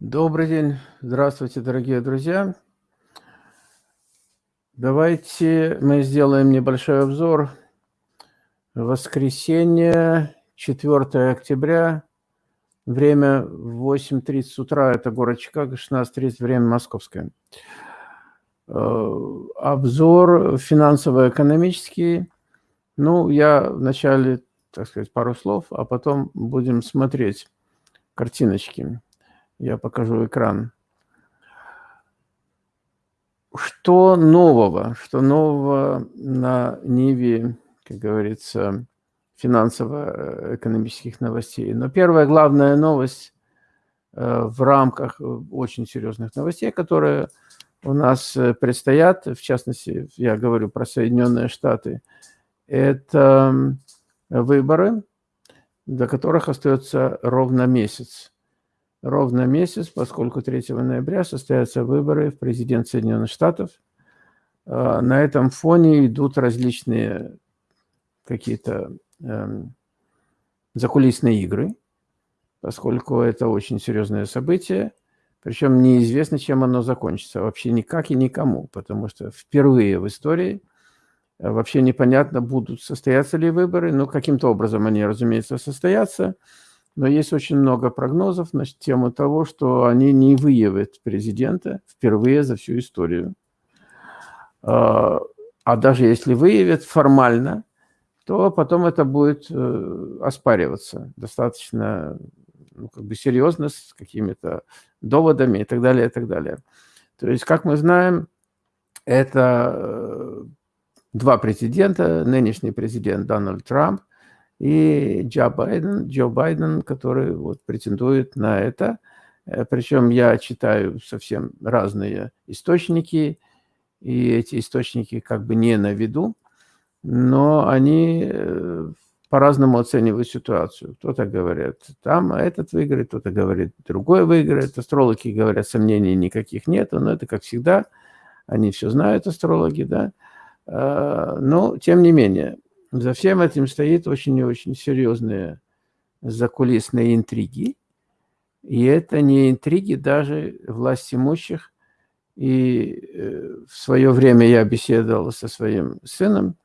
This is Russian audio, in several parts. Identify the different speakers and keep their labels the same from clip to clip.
Speaker 1: Добрый день. Здравствуйте, дорогие друзья. Давайте мы сделаем небольшой обзор. Воскресенье, 4 октября, время 8.30 утра, это город Чикаго, 16.30, время московское. Э, обзор финансово-экономический. Ну, я вначале, так сказать, пару слов, а потом будем смотреть картиночки. Я покажу экран. Что нового? Что нового на Ниве, как говорится, финансово-экономических новостей? Но первая главная новость э, в рамках очень серьезных новостей, которые у нас э, предстоят, в частности, я говорю про Соединенные Штаты, это выборы, до которых остается ровно месяц ровно месяц, поскольку 3 ноября состоятся выборы в президент Соединенных Штатов. А, на этом фоне идут различные какие-то эм, закулисные игры, поскольку это очень серьезное событие. Причем неизвестно, чем оно закончится. Вообще никак и никому, потому что впервые в истории э, вообще непонятно, будут состояться ли выборы. Но каким-то образом они, разумеется, состоятся – но есть очень много прогнозов на тему того, что они не выявят президента впервые за всю историю. А, а даже если выявят формально, то потом это будет э, оспариваться достаточно ну, как бы серьезно, с какими-то доводами и так далее, и так далее. То есть, как мы знаем, это э, два президента, нынешний президент Дональд Трамп и Джо Байден, Джо Байден, который вот претендует на это. Э, Причем я читаю совсем разные источники, и эти источники как бы не на виду, но они э, по-разному оценивают ситуацию. Кто-то говорит, там этот выиграет, кто-то говорит, другой выиграет. Астрологи говорят, сомнений никаких нет, но это как всегда, они все знают, астрологи, да. Э, но, тем не менее, за всем этим стоит очень и очень серьезные закулисные интриги. И это не интриги даже власть имущих. И э, в свое время я беседовал со своим сыном,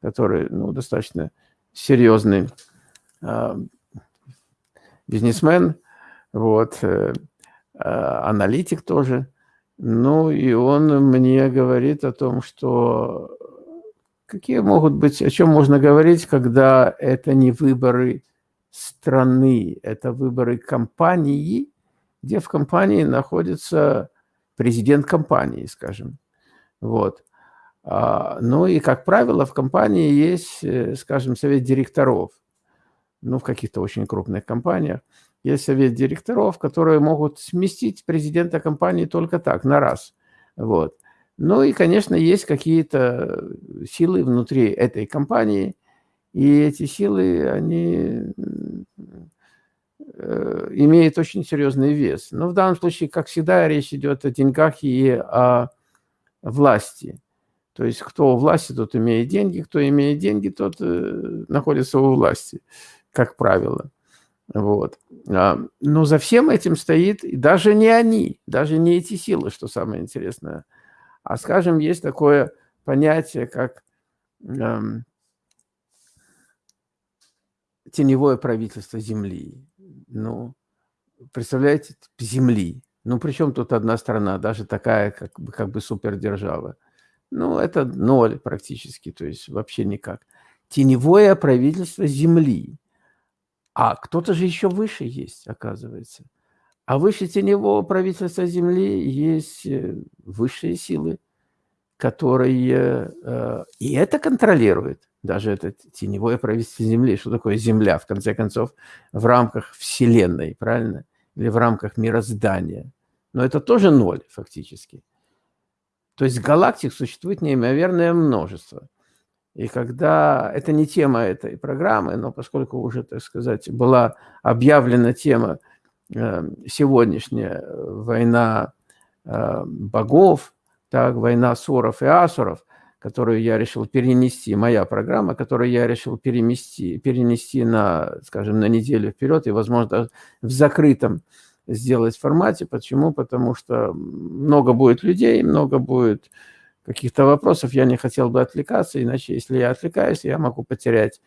Speaker 1: который ну, достаточно серьезный э, бизнесмен, вот, э, э, аналитик тоже. Ну, и он мне говорит о том, что Какие могут быть, о чем можно говорить, когда это не выборы страны, это выборы компании, где в компании находится президент компании, скажем. Вот. А, ну и, как правило, в компании есть, э, скажем, совет директоров. Ну, в каких-то очень крупных компаниях есть совет директоров, которые могут сместить президента компании только так, на раз. Вот. Ну и, конечно, есть какие-то силы внутри этой компании, и эти силы, они э, имеют очень серьезный вес. Но в данном случае, как всегда, речь идет о деньгах и о власти. То есть кто у власти, тот имеет деньги, кто имеет деньги, тот э, находится у власти, как правило. Вот. А, но за всем этим стоит даже не они, даже не эти силы, что самое интересное – а, скажем, есть такое понятие, как эм, теневое правительство Земли. Ну, представляете, Земли. Ну, причем тут одна страна, даже такая, как бы, как бы супердержава. Ну, это ноль практически, то есть вообще никак. Теневое правительство Земли. А кто-то же еще выше есть, оказывается. А выше теневого правительства Земли есть э, высшие силы, которые э, и это контролируют. Даже это теневое правительство Земли. Что такое Земля, в конце концов, в рамках Вселенной, правильно? Или в рамках мироздания. Но это тоже ноль фактически. То есть галактик существует неимоверное множество. И когда... Это не тема этой программы, но поскольку уже, так сказать, была объявлена тема сегодняшняя э, война э, богов, так, война суров и асуров, которую я решил перенести, моя программа, которую я решил перенести, перенести на, скажем, на неделю вперед и, возможно, в закрытом сделать формате. Почему? Потому что много будет людей, много будет каких-то вопросов. Я не хотел бы отвлекаться, иначе если я отвлекаюсь, я могу потерять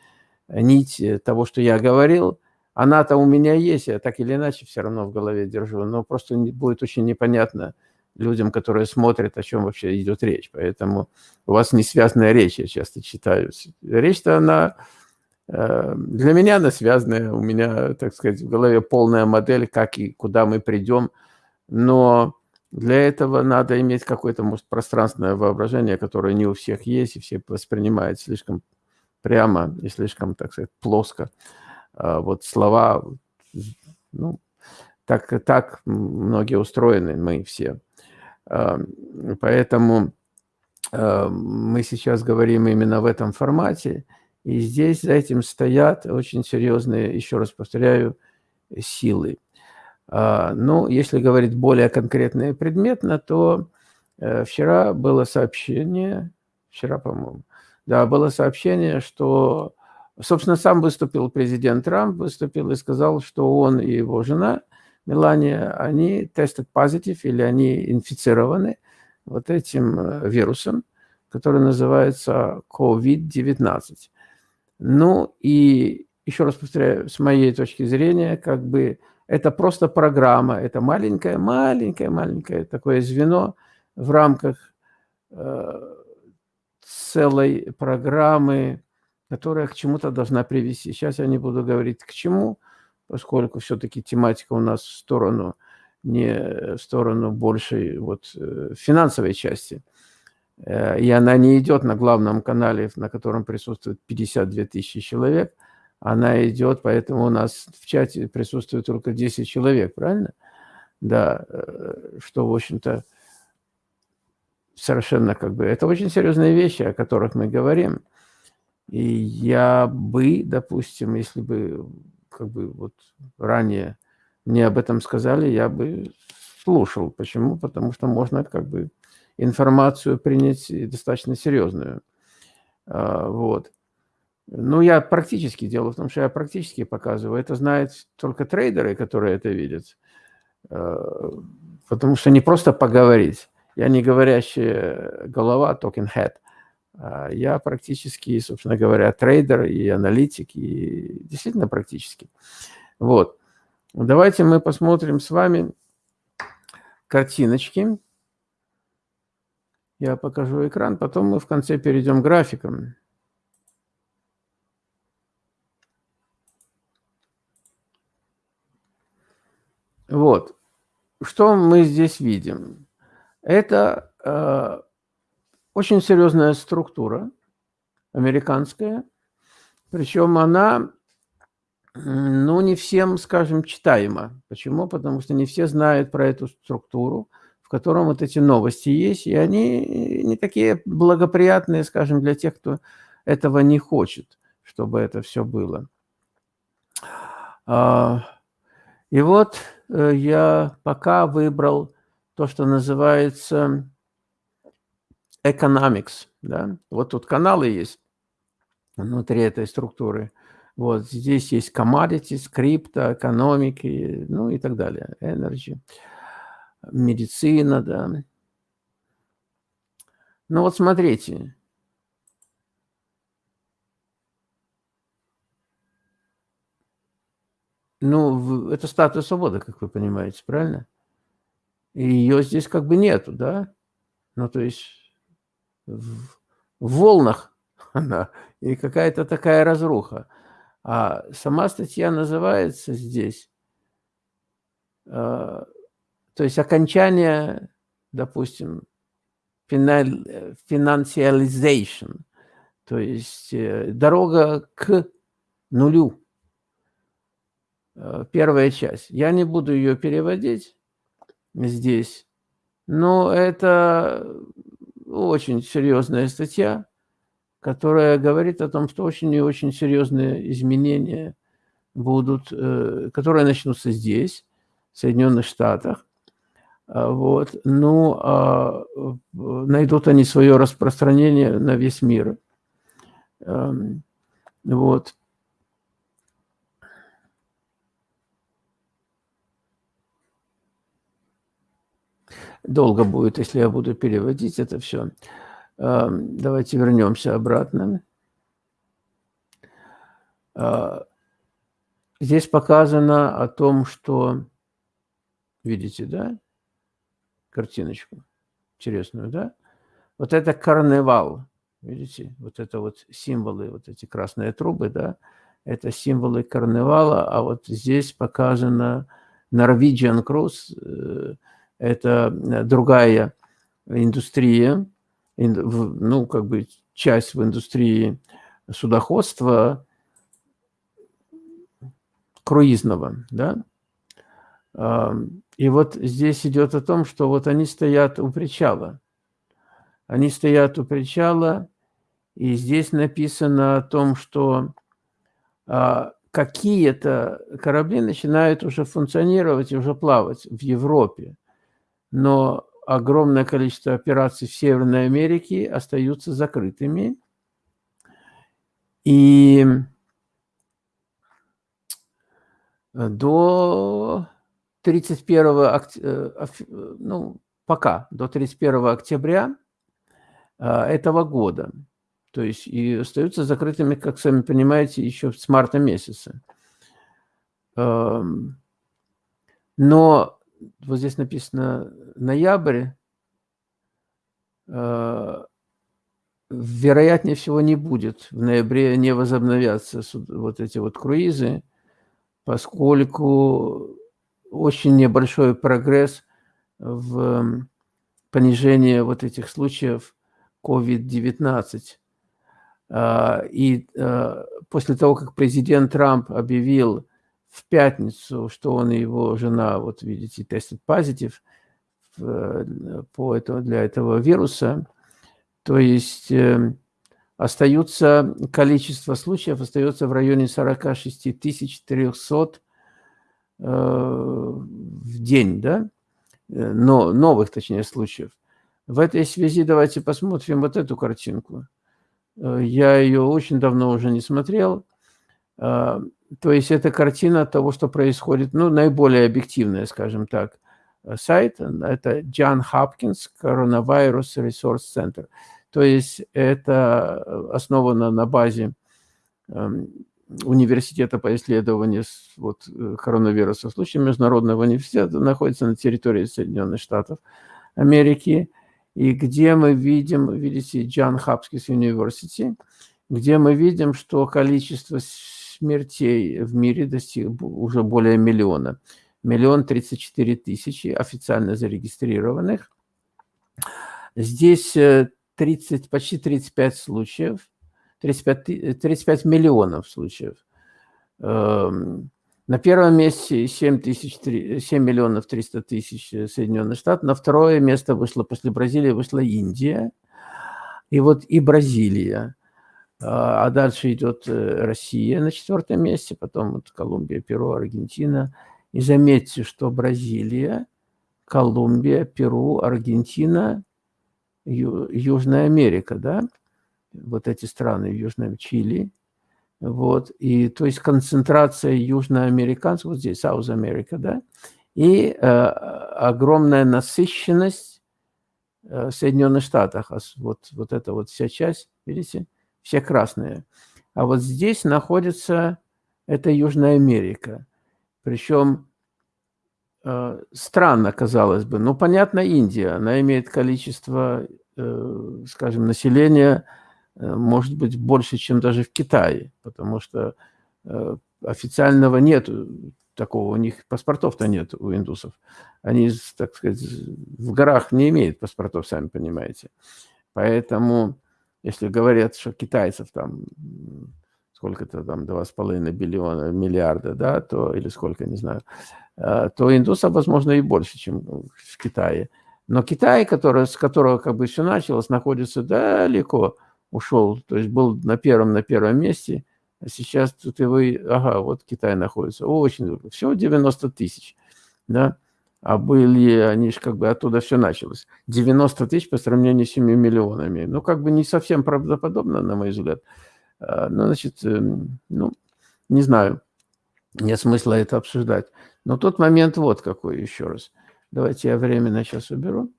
Speaker 1: нить того, что я говорил. Она-то у меня есть, я так или иначе все равно в голове держу, но просто будет очень непонятно людям, которые смотрят, о чем вообще идет речь. Поэтому у вас не связанная речь, я часто читаю. Речь-то она э, для меня она связанная, у меня, так сказать, в голове полная модель, как и куда мы придем, но для этого надо иметь какое-то, может, пространственное воображение, которое не у всех есть, и все воспринимают слишком прямо и слишком, так сказать, плоско. А вот слова, ну, так, так многие устроены, мы все. А, поэтому а, мы сейчас говорим именно в этом формате, и здесь за этим стоят очень серьезные, еще раз повторяю, силы. Ну, если говорить более конкретно и предметно, то э, вчера было сообщение, вчера, по-моему, да, было сообщение, что Собственно, сам выступил президент Трамп, выступил и сказал, что он и его жена Мелания, они тестят позитив или они инфицированы вот этим э, вирусом, который называется COVID-19. Ну и еще раз повторяю, с моей точки зрения, как бы это просто программа, это маленькое, маленькое, маленькое такое звено в рамках э, целой программы которая к чему-то должна привести. Сейчас я не буду говорить к чему, поскольку все-таки тематика у нас в сторону, не в сторону большей вот, э, финансовой части. Э, и она не идет на главном канале, на котором присутствует 52 тысячи человек. Она идет, поэтому у нас в чате присутствует только 10 человек, правильно? Да, э, что, в общем-то, совершенно как бы... Это очень серьезные вещи, о которых мы говорим. И я бы, допустим, если бы как бы вот ранее мне об этом сказали, я бы слушал. Почему? Потому что можно как бы информацию принять достаточно серьезную. А, вот. Ну, я практически, дело в том, что я практически показываю. Это знают только трейдеры, которые это видят. А, потому что не просто поговорить. Я не говорящая голова, token head. А, я практически, собственно говоря, трейдер и аналитик, и действительно практически. Вот. Давайте мы посмотрим с вами картиночки. Я покажу экран, потом мы в конце перейдем к графикам. Вот. Что мы здесь видим? Это э, очень серьезная структура, американская, причем она, ну, не всем, скажем, читаема. Почему? Потому что не все знают про эту структуру, в котором вот эти новости есть, и они не такие благоприятные, скажем, для тех, кто этого не хочет, чтобы это все было. А, и вот э, я пока выбрал то, что называется economics, да, вот тут каналы есть внутри этой структуры. Вот здесь есть commodities, крипто, экономики, ну и так далее, energy, медицина, да. Ну вот смотрите. Ну, это статуя свободы, как вы понимаете, правильно? И ее здесь как бы нету, да? Ну, то есть в волнах она, и какая-то такая разруха. А сама статья называется здесь, э, то есть окончание, допустим, financialization, то есть э, дорога к нулю. Э, первая часть. Я не буду ее переводить здесь, но это очень серьезная статья, которая говорит о том, что очень и очень серьезные изменения будут, э, которые начнутся здесь, в Соединенных Штатах. А, вот. Ну, а найдут они свое распространение на весь мир. Эм, вот. Долго будет, если я буду переводить это все. Давайте вернемся обратно. А, здесь показано о том, что... Видите, да? Картиночку интересную, да? Вот это карнавал. Видите? Вот это вот символы, вот эти красные трубы, да? Это символы карнавала, а вот здесь показано Norwegian Cruise. Э, это другая индустрия, ну, как бы часть в индустрии судоходства круизного, да. И вот здесь идет о том, что вот они стоят у причала. Они стоят у причала, и здесь написано о том, что а, какие-то корабли начинают уже функционировать уже плавать в Европе. Но огромное количество операций в Северной Америке остаются закрытыми. И до 31 октября, ну, пока, до 31 октября этого года. То есть и остаются закрытыми, как сами понимаете, еще с марта месяца. Но вот здесь написано ноябрь, а, вероятнее всего не будет. В ноябре не возобновятся вот эти вот круизы, поскольку очень небольшой прогресс в понижении вот этих случаев COVID-19. А, и а, после того, как президент Трамп объявил в пятницу, что он и его жена, вот видите, тестят позитив по этого, для этого вируса, то есть э, остаются, количество случаев остается в районе 46 300 э, в день, да, э, но новых, точнее, случаев. В этой связи давайте посмотрим вот эту картинку. Э, я ее очень давно уже не смотрел. То есть это картина того, что происходит, ну, наиболее объективная, скажем так, сайт. Это John Hopkins Coronavirus Resource Center. То есть это основано на базе эм, университета по исследованию вот, э, коронавируса. В случае Международного университета находится на территории Соединенных Штатов Америки и где мы видим, видите, Джон Хапскис Университи, где мы видим, что количество смертей в мире достигло уже более миллиона. Миллион тридцать четыре тысячи официально зарегистрированных. Здесь 30, э, почти 35 случаев, 35, 35 миллионов случаев. Эм, на первом месте 7, тысяч, 7 миллионов 300 тысяч э, Соединенных Штатов. На второе место вышло после Бразилии, вышла Индия. И вот и Бразилия. А, а дальше идет э, Россия на четвертом месте, потом вот Колумбия, Перу, Аргентина. И заметьте, что Бразилия, Колумбия, Перу, Аргентина, Ю, Южная Америка, да, вот эти страны, Южная Чили – вот, и то есть концентрация южноамериканцев, вот здесь, South America, да, и э, огромная насыщенность э, в Соединенных Штатах, вот, вот эта вот вся часть, видите, все красные. А вот здесь находится, это Южная Америка, причем э, странно, казалось бы, ну, понятно, Индия, она имеет количество, э, скажем, населения, Э, может быть больше, чем даже в Китае, потому что э, официального нет такого, у них паспортов-то нет у индусов. Они, так сказать, в горах не имеют паспортов, сами понимаете. Поэтому, если говорят, что китайцев там сколько-то там 2,5 биллиона, миллиарда, да, то, или сколько, не знаю, э, то индусов, возможно, и больше, чем в Китае. Но Китай, который, с которого как бы все началось, находится далеко ушел, то есть был на первом, на первом месте, а сейчас тут его, ага, вот Китай находится, очень всего 90 тысяч, да, а были, они же как бы оттуда все началось, 90 тысяч по сравнению с 7 миллионами, ну, как бы не совсем правдоподобно, на мой взгляд, а, ну, значит, эм, ну, не знаю, нет смысла это обсуждать, но тот момент вот какой еще раз, Давайте я временно сейчас уберу.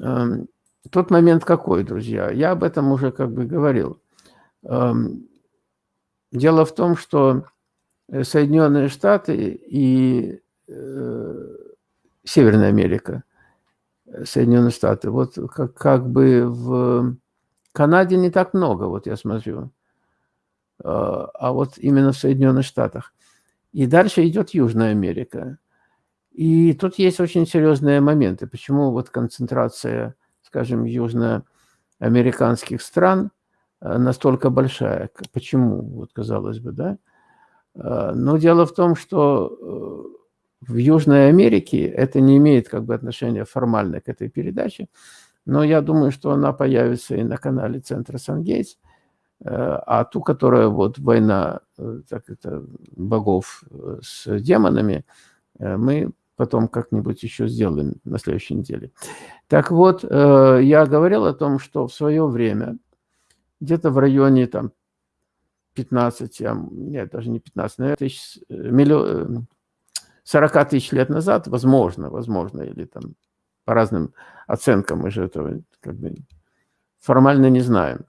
Speaker 1: Эм, тот момент какой, друзья? Я об этом уже как бы говорил. Эм, дело в том, что э, Соединенные Штаты и э, Северная Америка, э, Соединенные Штаты, вот как, как бы в Канаде не так много, вот я смотрю, а вот именно в Соединенных Штатах. И дальше идет Южная Америка. И тут есть очень серьезные моменты. Почему вот концентрация, скажем, южноамериканских стран э, настолько большая? Почему, вот казалось бы, да? Э, но дело в том, что э, в Южной Америке это не имеет как бы отношения формально к этой передаче, но я думаю, что она появится и на канале Центра Сангейтс, а ту, которая вот война так это, богов с демонами, мы потом как-нибудь еще сделаем на следующей неделе. Так вот, э, я говорил о том, что в свое время, где-то в районе там 15, нет, даже не 15, наверное, тысяч, э, миллион, 40 тысяч лет назад, возможно, возможно, или там по разным оценкам, мы же этого как бы формально не знаем.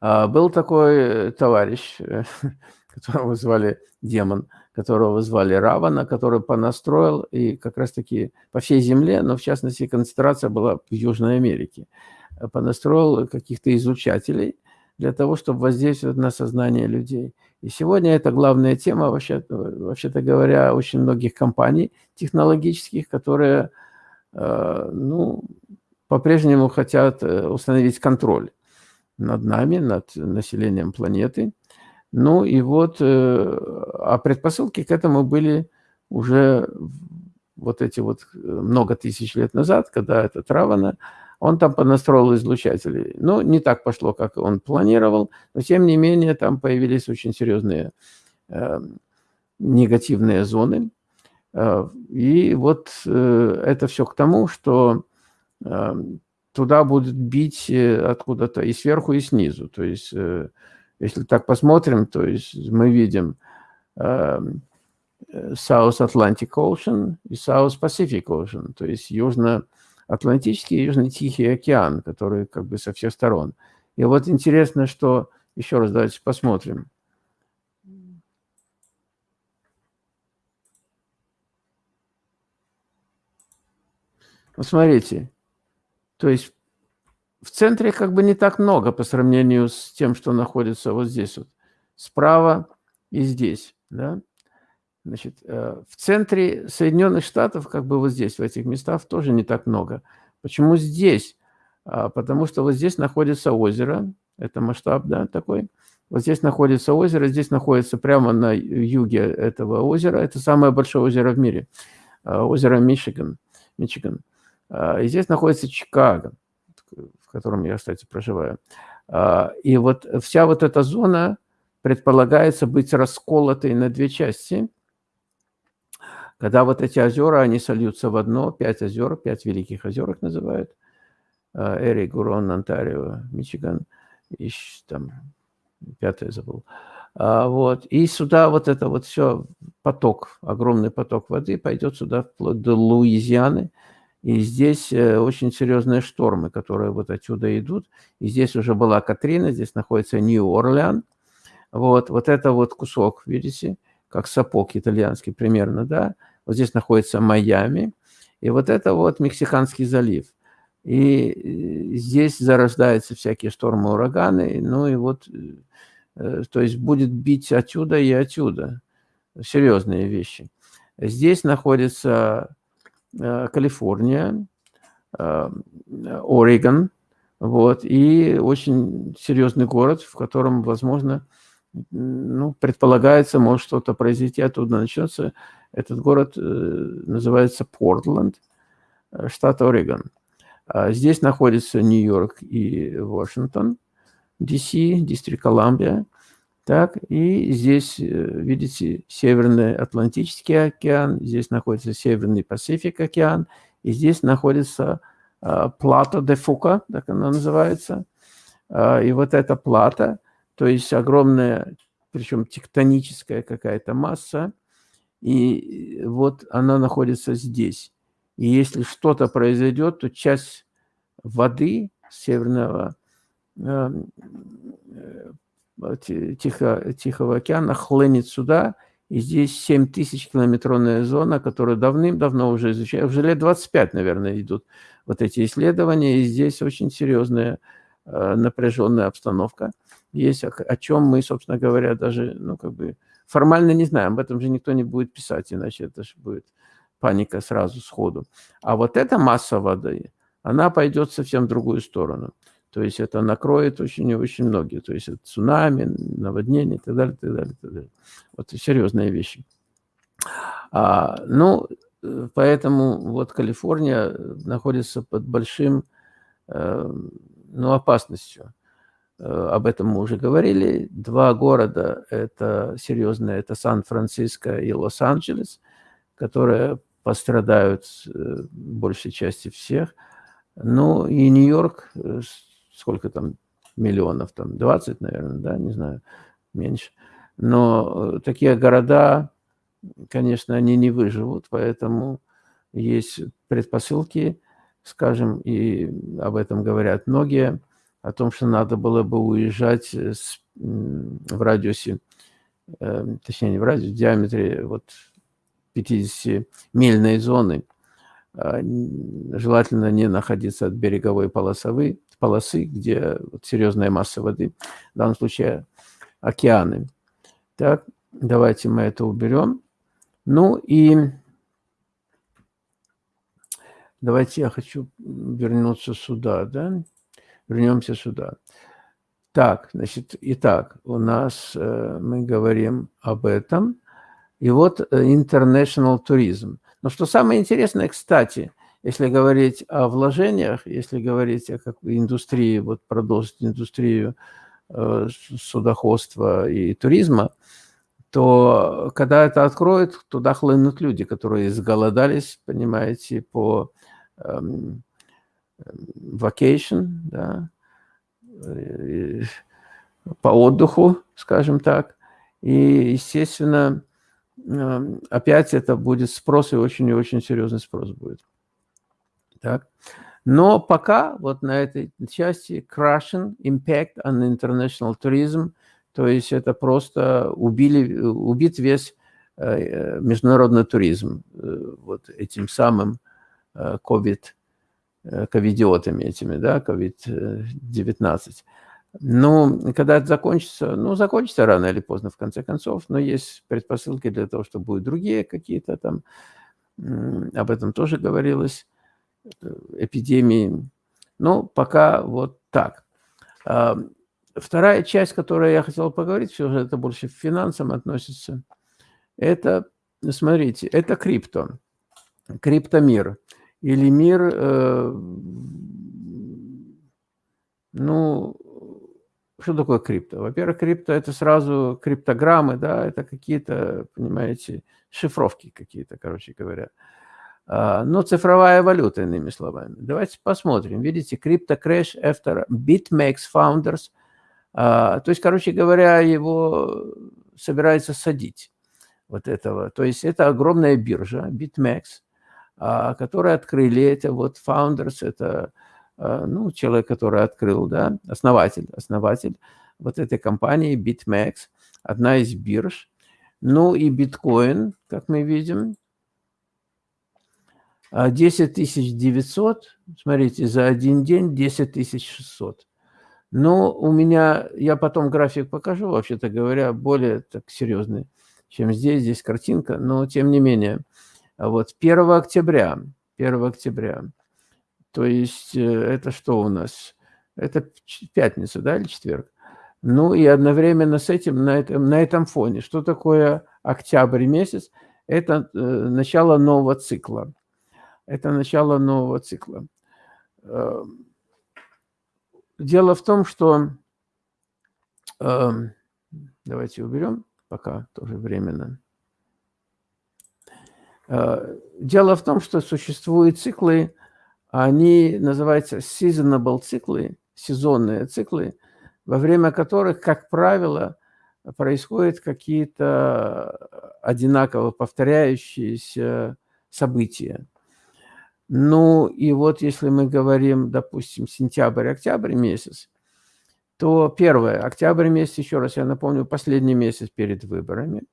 Speaker 1: А, был такой товарищ, которого звали Демон, которого звали Равана, который понастроил, и как раз-таки по всей земле, но в частности концентрация была в Южной Америке, э, понастроил каких-то излучателей для того, чтобы воздействовать на сознание людей. И сегодня это главная тема, вообще-то вообще говоря, очень многих компаний технологических, которые э, ну, по-прежнему хотят э, установить контроль над нами, над населением планеты. Ну и вот, э, а предпосылки к этому были уже вот эти вот много тысяч лет назад, когда этот Равана, он там понастроил излучатели. Ну, не так пошло, как он планировал, но тем не менее там появились очень серьезные э, негативные зоны. Э, и вот э, это все к тому, что э, туда будет бить э, откуда-то и сверху, и снизу. То есть... Э, если так посмотрим, то есть мы видим э, South Atlantic Ocean и South Pacific Ocean, то есть Южно-Атлантический и Южно-Тихий океан, который как бы со всех сторон. И вот интересно, что... Еще раз давайте посмотрим. Вот смотрите, то есть в центре как бы не так много по сравнению с тем, что находится вот здесь вот, справа и здесь, да. Значит, э, в центре Соединенных Штатов, как бы вот здесь, в этих местах, тоже не так много. Почему здесь? А, потому что вот здесь находится озеро, это масштаб, да, такой. Вот здесь находится озеро, здесь находится прямо на юге этого озера, это самое большое озеро в мире, а, озеро Мичиган, Мичиган. А, и здесь находится Чикаго в котором я, кстати, проживаю. И вот вся вот эта зона предполагается быть расколотой на две части. Когда вот эти озера, они сольются в одно, пять озер, пять великих озер их называют. А, Эри, Гурон, Онтарио, Мичиган, и там пятое забыл. А, вот. И сюда вот это вот все, поток, огромный поток воды пойдет сюда вплоть до Луизианы, и здесь э, очень серьезные штормы, которые вот отсюда идут. И здесь уже была Катрина, здесь находится Нью-Орлеан. Вот, вот это вот кусок, видите, как сапог итальянский примерно, да. Вот здесь находится Майами. И вот это вот Мексиканский залив. И здесь зарождаются всякие штормы, ураганы. Ну и вот, э, то есть будет бить отсюда и отсюда. Серьезные вещи. Здесь находится Э, Калифорния, э, Орегон, вот, и очень серьезный город, в котором, возможно, ну, предполагается, может что-то произойти, оттуда начнется. Этот город э, называется Портленд, штат Орегон. А здесь находится Нью-Йорк и Вашингтон, ДС, Дистрикт Колумбия. Так, и здесь, э, видите, Северный Атлантический океан, здесь находится Северный Пасифик океан, и здесь находится э, плата де Фука, так она называется. Э, и вот эта плата, то есть огромная, причем тектоническая какая-то масса, и вот она находится здесь. И если что-то произойдет, то часть воды Северного эм, э, Тихо, Тихого океана хлынет сюда, и здесь 7 тысяч километровная зона, которую давным-давно уже изучают. Уже лет 25, наверное, идут вот эти исследования, и здесь очень серьезная э, напряженная обстановка есть, о чем мы, собственно говоря, даже, ну, как бы, формально не знаем, об этом же никто не будет писать, иначе это же будет паника сразу, сходу. А вот эта масса воды, она пойдет совсем в другую сторону. То есть это накроет очень и очень многие. То есть это цунами, наводнение и так далее, и так далее, и так далее. Вот серьезные вещи. А, ну, поэтому вот Калифорния находится под большим, э, ну, опасностью. Э, об этом мы уже говорили. Два города – это серьезные, это Сан-Франциско и Лос-Анджелес, которые пострадают э, большей части всех. Ну и Нью-Йорк, э, сколько там миллионов, там 20, наверное, да, не знаю, меньше. Но такие города, конечно, они не выживут, поэтому есть предпосылки, скажем, и об этом говорят многие – о том, что надо было бы уезжать с, в радиусе, э, точнее не в радиусе, в диаметре вот 50-мильной зоны, э, желательно не находиться от береговой полосовой, полосы, где вот серьезная масса воды, в данном случае океаны. Так, давайте мы это уберем. Ну и давайте я хочу вернуться сюда, да вернемся сюда. Так, значит, итак, у нас э, мы говорим об этом. И вот э, international tourism. Но что самое интересное, кстати, если говорить о вложениях, если говорить о как индустрии, вот продолжить индустрию э, судоходства и туризма, то когда это откроют, туда хлынут люди, которые изголодались, понимаете, по эм, vacation, да, по отдыху, скажем так. И, естественно, эм, опять это будет спрос, и очень и очень серьезный спрос будет. Так. Но пока вот на этой части crushing impact on international tourism, то есть это просто убили, убит весь э, международный туризм э, вот этим самым COVID э, Э, ковидиотами этими, да, COVID-19. Ну, когда это закончится, ну, закончится рано или поздно, в конце концов, но есть предпосылки для того, что будут другие какие-то там, об этом тоже говорилось, э, эпидемии. Ну, пока вот так. А, вторая часть, которую я хотел поговорить, все же это больше к финансам относится, это, смотрите, это крипто, криптомир или мир, э, ну, что такое крипто? Во-первых, крипто – это сразу криптограммы, да, это какие-то, понимаете, шифровки какие-то, короче говоря. А, но цифровая валюта, иными словами. Давайте посмотрим. Видите, крипто crash after BitMEX founders. А, то есть, короче говоря, его собираются садить, вот этого. То есть, это огромная биржа, BitMEX – которые открыли эти вот founders, это а, ну, человек, который открыл, да, основатель, основатель вот этой компании BitMEX, одна из бирж. Ну и биткоин, как мы видим, 10 900, смотрите, за один день 10 600. Но у меня, я потом график покажу, вообще-то говоря, более так серьезный, чем здесь, здесь картинка, но тем не менее – а вот 1 октября, 1 октября, то есть э, это что у нас? Это пятница, да, или четверг? Ну и одновременно с этим, на этом, на этом фоне, что такое октябрь месяц? Это э, начало нового цикла. Это начало нового цикла. Э, дело в том, что... Э, давайте уберем пока тоже временно. Э, дело в том, что существуют циклы, они называются seasonable циклы, сезонные циклы, во время которых, как правило, происходят какие-то одинаково повторяющиеся события. Ну и вот если мы говорим, допустим, сентябрь-октябрь месяц, то первое, октябрь месяц, еще раз я напомню, последний месяц перед выборами.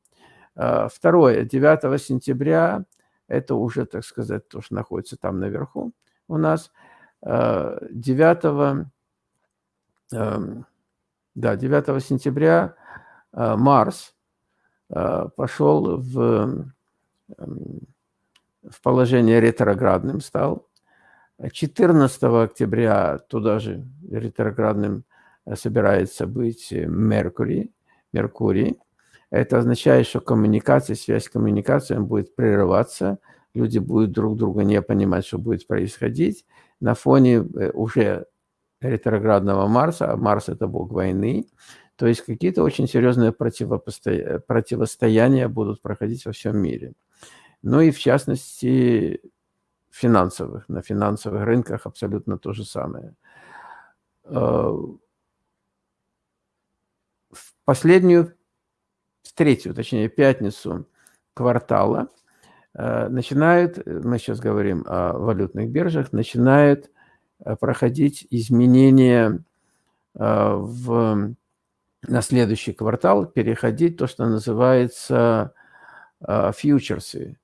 Speaker 1: А, второе, 9 сентября, это уже, так сказать, то, что находится там наверху у нас. 9, а, да, 9 сентября а, Марс пошел в в положение ретроградным стал. 14 октября туда же ретроградным э, собирается быть Меркурий. Меркурий. Это означает, что коммуникация, связь с коммуникацией будет прерываться, люди будут друг друга не понимать, что будет происходить. На фоне э, уже ретроградного Марса, а Марс – это бог войны, то есть какие-то очень серьезные противостояния будут проходить во всем мире ну и в частности финансовых. На финансовых рынках абсолютно то же самое. Э, в последнюю, в третью, точнее, пятницу квартала э, начинают, мы сейчас говорим о валютных биржах, начинают э, проходить изменения в, на следующий квартал, переходить то, что называется фьючерсы.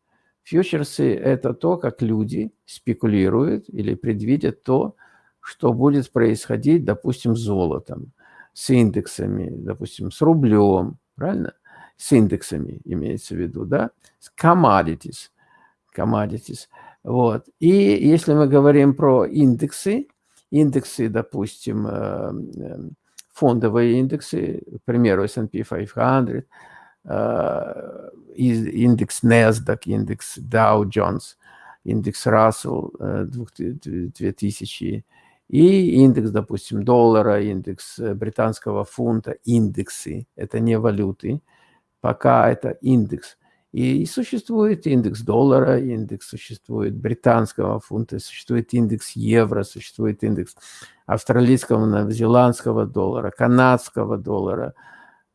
Speaker 1: Фьючерсы – это то, как люди спекулируют или предвидят то, что будет происходить, допустим, с золотом, с индексами, допустим, с рублем, правильно? С индексами имеется в виду, да? С commodities, commodities. Вот. И если мы говорим про индексы, индексы, допустим, э, э, фондовые индексы, к примеру, S&P 500, Э, индекс NASDAQ, индекс Dow Jones, индекс Russell 2000 э, и индекс, допустим, доллара, индекс британского фунта, индексы, это не валюты, пока это индекс. И существует индекс доллара, индекс существует британского фунта, существует индекс евро, существует индекс австралийского, новозеландского доллара, канадского доллара –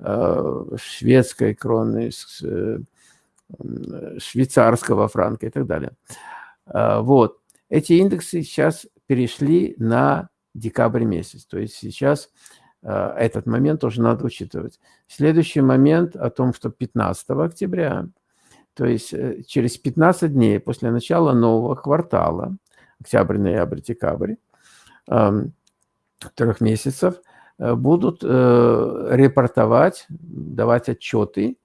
Speaker 1: Э, шведской кроны, э, швейцарского франка и так далее. Э, вот. Эти индексы сейчас перешли на декабрь месяц. То есть сейчас этот момент тоже надо учитывать. Следующий момент о том, что 15 октября, то есть через 15 дней после начала нового квартала, октябрь, ноябрь, декабрь, эм, трех месяцев, Э, будут э, репортовать, давать отчеты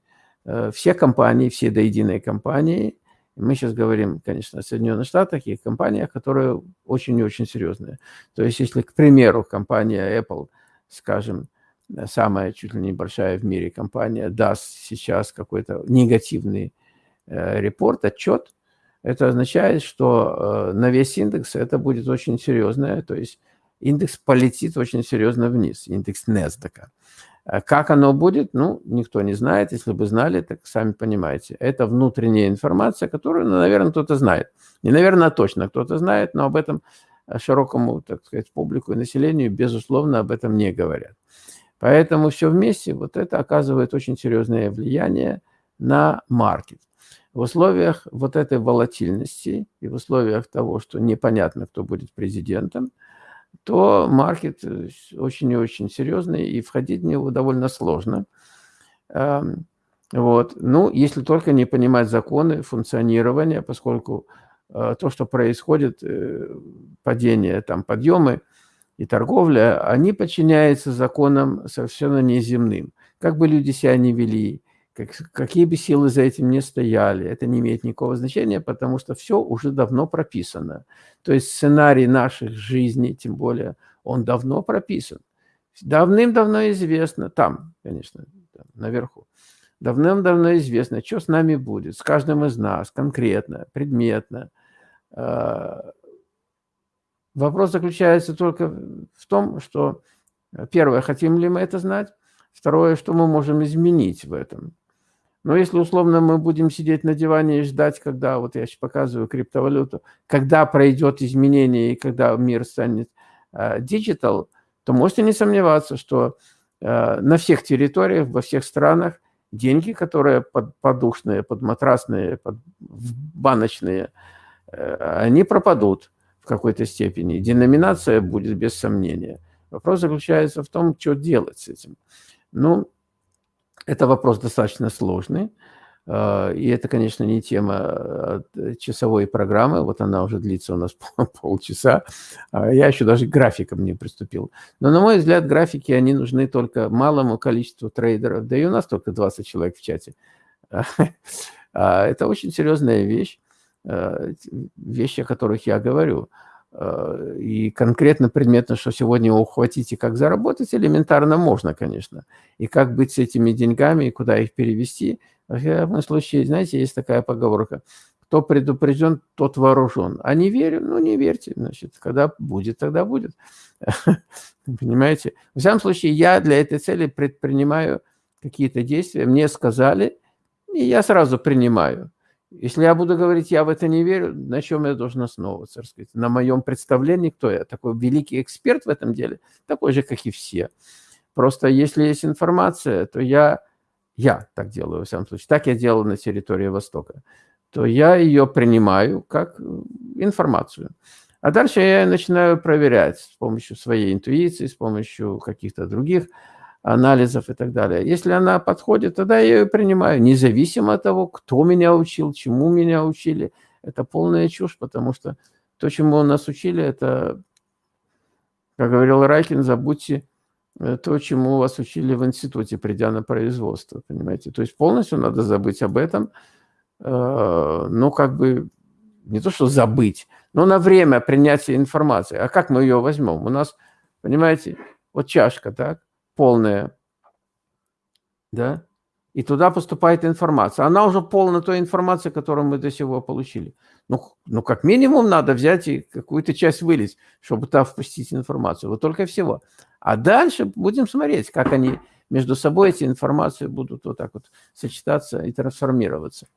Speaker 1: э, все компании, все до единой компании. Мы сейчас говорим, конечно, о Соединенных Штатах и компаниях, которые очень и очень серьезные. То есть, если, к примеру, компания Apple, скажем, самая чуть ли не большая в мире компания, даст сейчас какой-то негативный репорт, отчет, это означает, что на весь индекс это будет очень серьезное, то есть индекс полетит очень серьезно вниз, индекс NASDAQ. А как оно будет, ну, никто не знает. Если бы знали, так сами понимаете. Это внутренняя информация, которую, ну, наверное, кто-то знает. Не, наверное, точно кто-то знает, но об этом широкому, так сказать, публику и населению, безусловно, об этом не говорят. Поэтому все вместе, вот это оказывает очень серьезное влияние на маркет. В условиях вот этой волатильности и в условиях того, что непонятно, кто будет президентом, то маркет э, очень и очень серьезный, и входить в него довольно сложно. Эм, вот. Ну, если только не понимать законы функционирования, поскольку э, то, что происходит, э, падение, там, подъемы и торговля, они подчиняются законам совершенно неземным. Как бы люди себя не вели, как, какие бы силы за этим не стояли, это не имеет никакого значения, потому что все уже давно прописано. То есть сценарий наших жизней, тем более, он давно прописан. Давным-давно известно, там, конечно, там, наверху, давным-давно известно, что с нами будет, с каждым из нас, конкретно, предметно. А, вопрос заключается только в том, что, первое, хотим ли мы это знать, второе, что мы можем изменить в этом. Но если условно мы будем сидеть на диване и ждать, когда, вот я сейчас показываю криптовалюту, когда пройдет изменение и когда мир станет digital, э, то можете не сомневаться, что э, на всех территориях, во всех странах деньги, которые под, подушные, подматрасные, под, баночные, они пропадут в какой-то степени. Деноминация будет без сомнения. Вопрос заключается в том, что делать с этим. Ну, это вопрос достаточно сложный. А, и это, конечно, не тема а, часовой программы, вот она уже длится у нас полчаса, а я еще даже к графикам не приступил. Но, на мой взгляд, графики, они нужны только малому количеству трейдеров, да и у нас только 20 человек в чате. Это очень серьезная вещь, вещи, о которых я говорю. И конкретно предметно, что сегодня ухватить и как заработать, элементарно можно, конечно. И как быть с этими деньгами, и куда их перевести – в этом случае, знаете, есть такая поговорка. Кто предупрежден, тот вооружен. А не верю? Ну, не верьте. Значит, когда будет, тогда будет. Понимаете? В всяком случае, я для этой цели предпринимаю какие-то действия. Мне сказали, и я сразу принимаю. Если я буду говорить, я в это не верю, на чем я должен основываться? Сказать? На моем представлении, кто я? Такой великий эксперт в этом деле, такой же, как и все. Просто если есть информация, то я я так делаю, во всяком случае, так я делал на территории Востока, то я ее принимаю как э, информацию. А дальше я начинаю проверять с помощью своей интуиции, с помощью каких-то других анализов и так далее. Если она подходит, тогда я ее принимаю, независимо от того, кто меня учил, чему меня учили. Это полная чушь, потому что то, чему нас учили, это, как говорил Райкин, забудьте то, чему вас учили в институте, придя на производство, понимаете? То есть полностью надо забыть об этом, ну, как бы, не то, что забыть, но на время принятия информации. А как мы ее возьмем? У нас, понимаете, вот чашка, так, полная, да, и туда поступает информация. Она уже полна той информации, которую мы до сего получили. Ну, ну как минимум надо взять и какую-то часть вылить, чтобы туда впустить информацию. Вот только всего. А дальше будем смотреть, как они между собой, эти информации будут вот так вот сочетаться и трансформироваться.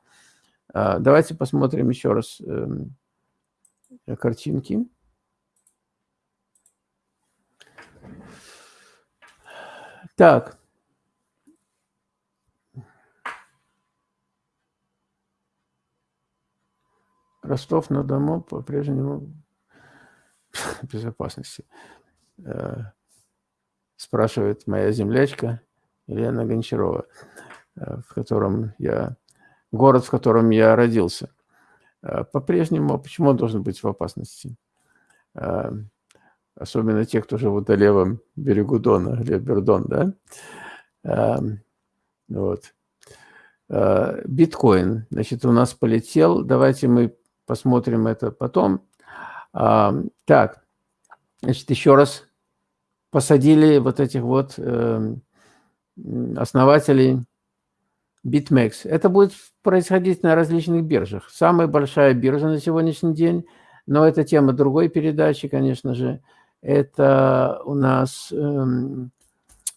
Speaker 1: А, давайте посмотрим еще раз эм, картинки. Так. Ростов-на-Дону по-прежнему безопасности. Э, спрашивает моя землячка Елена Гончарова, э, в котором я, город, в котором я родился. Э, по-прежнему, почему он должен быть в опасности? Особенно те, кто живут на левом берегу Дона, Лебердон, да? Вот. Биткоин, значит, у нас полетел. Давайте мы посмотрим это потом. Так, значит, еще раз посадили вот этих вот э, основателей BitMEX. Это будет происходить на различных биржах. Самая большая биржа на сегодняшний день, но это тема другой передачи, конечно же, это у нас э,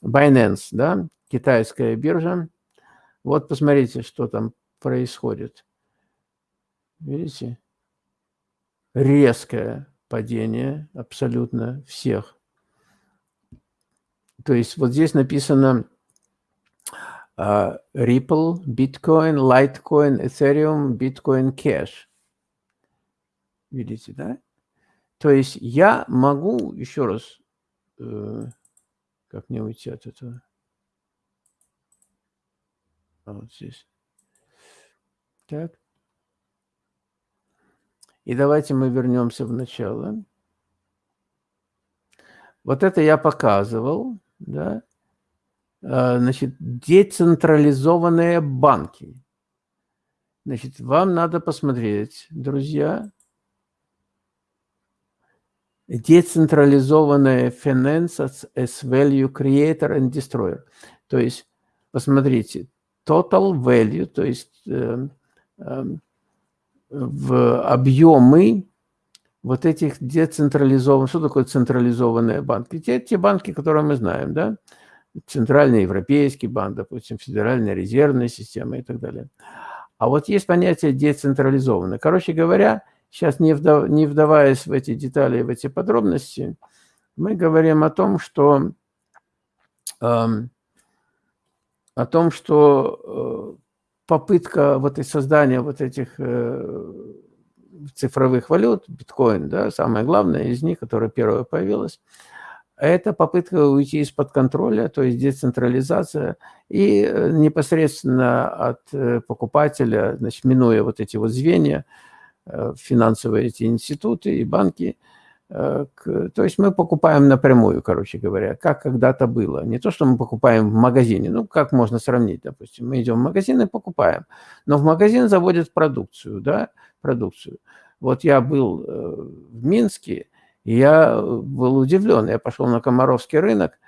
Speaker 1: Binance, да, китайская биржа. Вот посмотрите, что там происходит. Видите? Резкое падение абсолютно всех то есть вот здесь написано uh, Ripple, Bitcoin, Litecoin, Ethereum, Bitcoin Cash. Видите, да? То есть я могу, еще раз, э, как мне уйти от этого? А вот здесь. Так. И давайте мы вернемся в начало. Вот это я показывал да, а, значит, децентрализованные банки. Значит, вам надо посмотреть, друзья, децентрализованная finance as value creator and destroyer. То есть, посмотрите, total value, то есть э, э, в объемы вот этих децентрализованных, что такое централизованные банки? Те, те банки, которые мы знаем, да? Центральный Европейский банк, допустим, Федеральная резервная система и так далее. А вот есть понятие децентрализованное. Короче говоря, сейчас не, вдав, не вдаваясь в эти детали, в эти подробности, мы говорим о том, что, э, о том, что э, попытка вот и создания вот этих э, цифровых валют, биткоин, да, самое главное из них, которая первая появилась, это попытка уйти из-под контроля, то есть децентрализация, и э, непосредственно от э, покупателя, значит, минуя вот эти вот звенья, финансовые эти институты и банки, то есть мы покупаем напрямую, короче говоря, как когда-то было. Не то, что мы покупаем в магазине, ну, как можно сравнить, допустим, мы идем в магазин и покупаем, но в магазин заводят продукцию, да, продукцию. Вот я был в Минске, и я э, был удивлен. Я пошел на Комаровский рынок,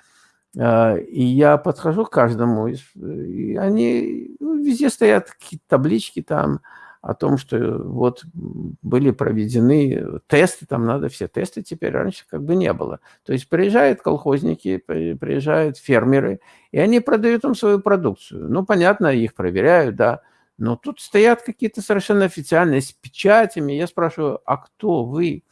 Speaker 1: и я подхожу к каждому, и они ну, везде стоят какие-то таблички там о том, что вот были проведены тесты, там надо все тесты теперь, раньше как бы не было. То есть приезжают колхозники, приезжают фермеры, и они продают им свою продукцию. Ну, понятно, их проверяют, да, но тут стоят какие-то совершенно официальные с печатями. Я спрашиваю, а кто вы?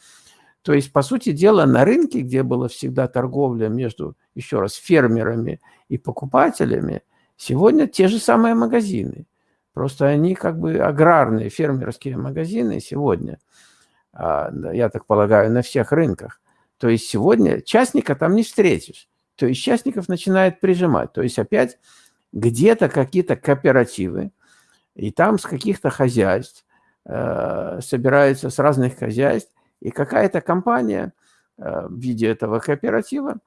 Speaker 1: То есть, по сути дела, на рынке, где была всегда торговля между, еще раз, фермерами и покупателями, сегодня те же самые магазины. Просто они как бы аграрные, фермерские магазины сегодня, а, я так полагаю, на всех рынках. То есть сегодня частника там не встретишь. То есть частников начинает прижимать. То есть опять где-то какие-то кооперативы, и там с каких-то хозяйств, э, собираются с разных хозяйств, и какая-то компания э, в виде этого кооператива,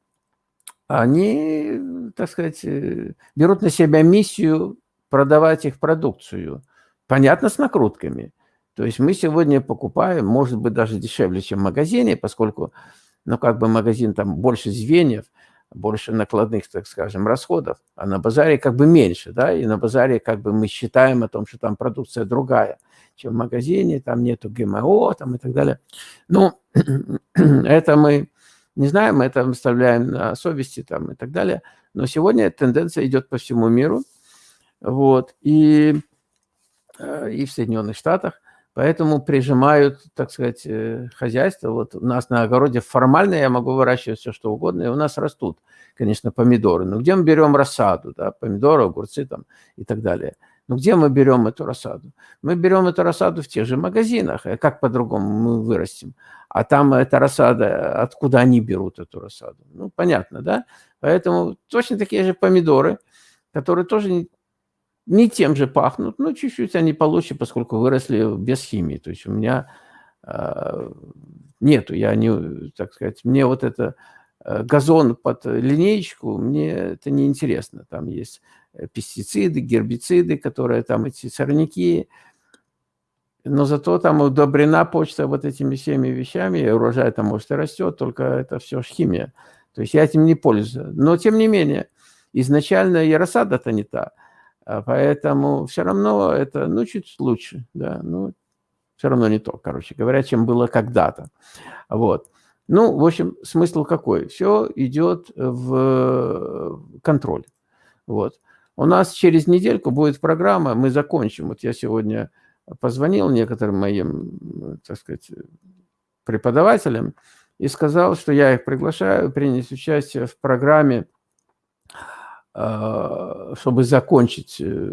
Speaker 1: они, так сказать, э, берут на себя миссию продавать их продукцию. Понятно, с накрутками. То есть мы сегодня покупаем, может быть, даже дешевле, чем в магазине, поскольку, ну, как бы магазин там больше звеньев, больше накладных, так скажем, расходов, а на базаре как бы меньше, да, и на базаре как бы мы считаем о том, что там продукция другая чем в магазине, там нету ГМО там и так далее. Ну, это мы не знаем, мы это оставляем на совести там и так далее. Но сегодня тенденция идет по всему миру. Вот, и, э, и в Соединенных Штатах. Поэтому прижимают, так сказать, э, хозяйство. Вот у нас на огороде формально я могу выращивать все, что угодно, и у нас растут, конечно, помидоры. Но где мы берем рассаду, да, помидоры, огурцы там и так далее – ну где мы берем эту рассаду? Мы берем эту рассаду в тех же магазинах. А как по-другому мы вырастим? А там эта рассада, откуда они берут эту рассаду? Ну, понятно, да? Поэтому точно такие же помидоры, которые тоже не, тем же пахнут, но чуть-чуть они получше, поскольку выросли без химии. То есть у меня э, нету, я не, так сказать, мне вот это э, газон под линеечку, мне это не интересно. Там есть Э, пестициды, гербициды, которые там, эти сорняки. Но зато там удобрена почта вот этими всеми вещами, и урожай там, может, и растет, только это все химия. То есть я этим не пользуюсь. Но, тем не менее, изначально и рассада-то не та. А поэтому все равно это, ну, чуть лучше, да, ну, все равно не то, короче говоря, чем было когда-то. Вот. Ну, в общем, смысл какой? Все идет в контроль. Вот. У нас через недельку будет программа, мы закончим. Вот я сегодня позвонил некоторым моим, так сказать, преподавателям и сказал, что я их приглашаю принять участие в программе, чтобы закончить э,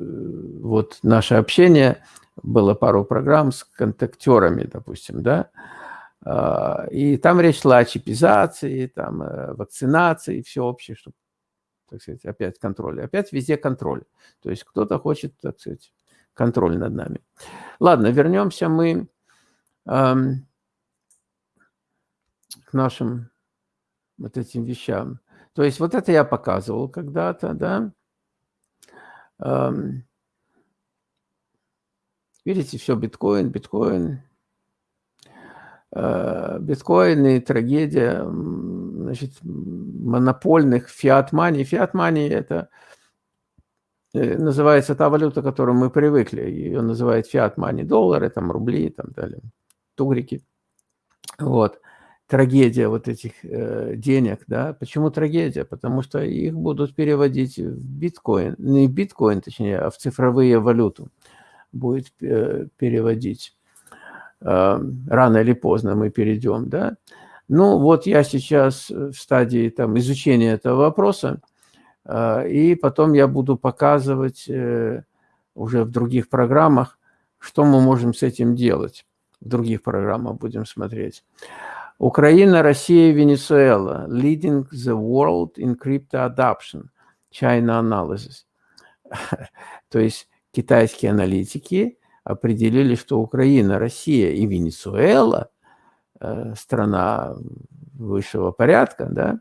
Speaker 1: вот наше общение. Было пару программ с контактерами, допустим, да, а, и там речь шла о чипизации, там, э, вакцинации всеобщей, чтобы так сказать, опять контроль. Опять везде контроль. То есть кто-то хочет, так сказать, контроль над нами. Ладно, вернемся мы эм, к нашим вот этим вещам. То есть вот это я показывал когда-то, да. Видите, все биткоин, биткоин, э, биткоин и трагедия значит, монопольных фиат-мани. Фиат-мани – это э, называется та валюта, к которой мы привыкли. Ее называют фиат-мани. Доллары, там, рубли, там далее, тугрики. Вот. Трагедия вот этих э, денег, да. Почему трагедия? Потому что их будут переводить в биткоин. Не биткоин, точнее, а в цифровые валюту будет э, переводить. Э, рано или поздно мы перейдем, да. Ну, вот я сейчас в стадии там, изучения этого вопроса, а, и потом я буду показывать э, уже в других программах, что мы можем с этим делать. в других программах будем смотреть. Украина, Россия, Венесуэла. Leading the world in crypto adoption. China analysis. То есть китайские аналитики определили, что Украина, Россия и Венесуэла э, страна высшего порядка, да,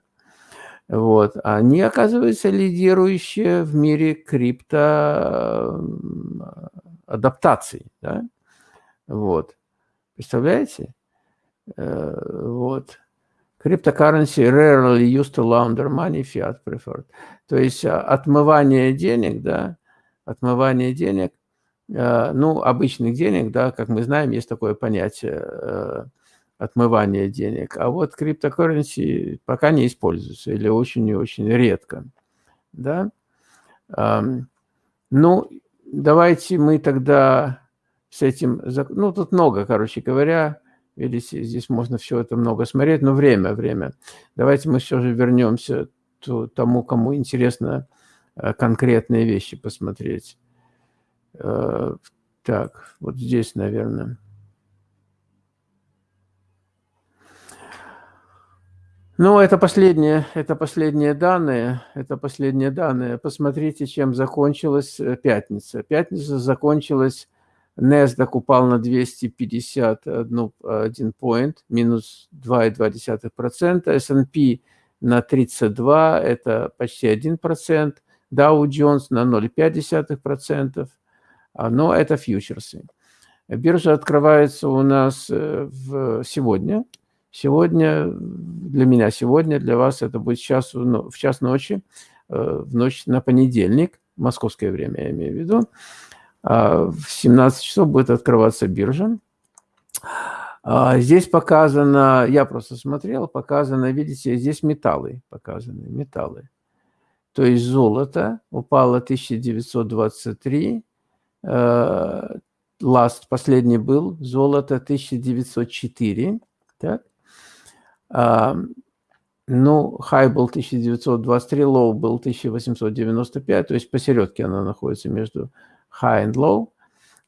Speaker 1: вот, они, оказываются, лидирующие в мире крипто адаптаций, да, вот, представляете? Э, вот. Cryptocurrency rarely used to launder money, fiat preferred. То есть а, отмывание денег, да, отмывание денег, э, ну, обычных денег, да, как мы знаем, есть такое понятие э, отмывания денег. А вот криптокурренси пока не используется или очень и очень редко, да. Ну, давайте мы тогда с этим, ну, тут много, короче говоря, Видите, здесь можно все это много смотреть, но время, время. Давайте мы все же вернемся к тому, кому интересно э, конкретные вещи посмотреть. Э, так, вот здесь, наверное. Ну, это последние, это последние данные, это последние данные. Посмотрите, чем закончилась э, пятница. Пятница закончилась NASDAQ упал на 251 point, минус 2,2%. S&P на 32, это почти 1%. Dow Jones на 0,5%. Но это фьючерсы. Биржа открывается у нас э, в сегодня. Сегодня, для меня сегодня, для вас это будет час, в час ночи, э, в ночь на понедельник, московское время я имею в виду. А, в 17 часов будет открываться биржа. А, здесь показано, я просто смотрел, показано, видите, здесь металлы показаны, металлы. То есть золото упало 1923, last, последний был, золото 1904, так? А, ну, high был 1923, low был 1895, то есть посередке она находится между high and low,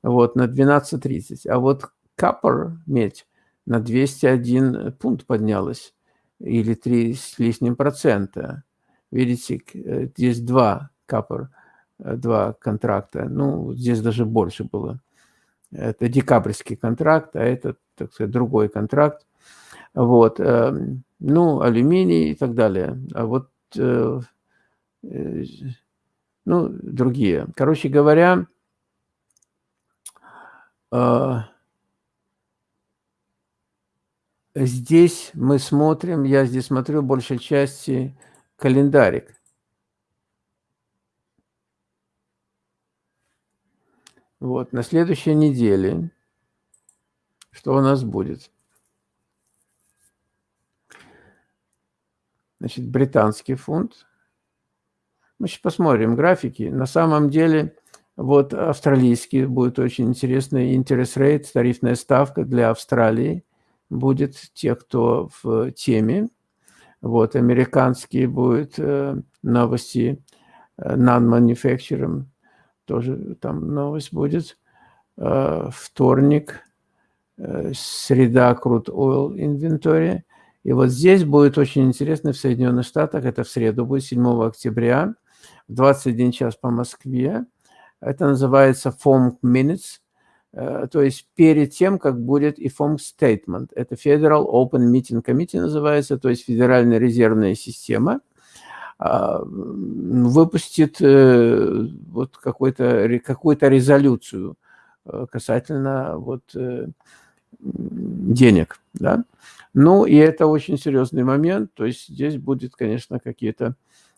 Speaker 1: вот, на 12.30. А вот copper, медь, на 201 пункт поднялась, или 3 с лишним процента. Видите, э, здесь два copper, э, два контракта, ну, здесь даже больше было. Это декабрьский контракт, а это, так сказать, другой контракт. Вот, эм, ну, алюминий и так далее. А вот, э, ну, другие. Короче говоря, а, здесь мы смотрим, я здесь смотрю большей части календарик. Вот, на следующей неделе, что у нас будет? Значит, британский фунт. Мы сейчас посмотрим графики. На самом деле вот австралийский будет очень интересный interest rate, тарифная ставка для Австралии будет те, кто в теме. Вот американские будет э, новости э, non-manufacturing, тоже там новость будет. Э, вторник, среда crude oil inventory. И вот здесь будет очень интересно в Соединенных Штатах, это в среду будет 7 октября, в 21 час по Москве. Это называется form minutes, э, то есть перед тем, как будет и form statement. Это Federal Open Meeting Committee называется, то есть Федеральная резервная система а, выпустит э, вот какую-то какую резолюцию э, касательно вот денег, да. Ну, и это очень серьезный момент, то есть здесь будет, конечно, какие-то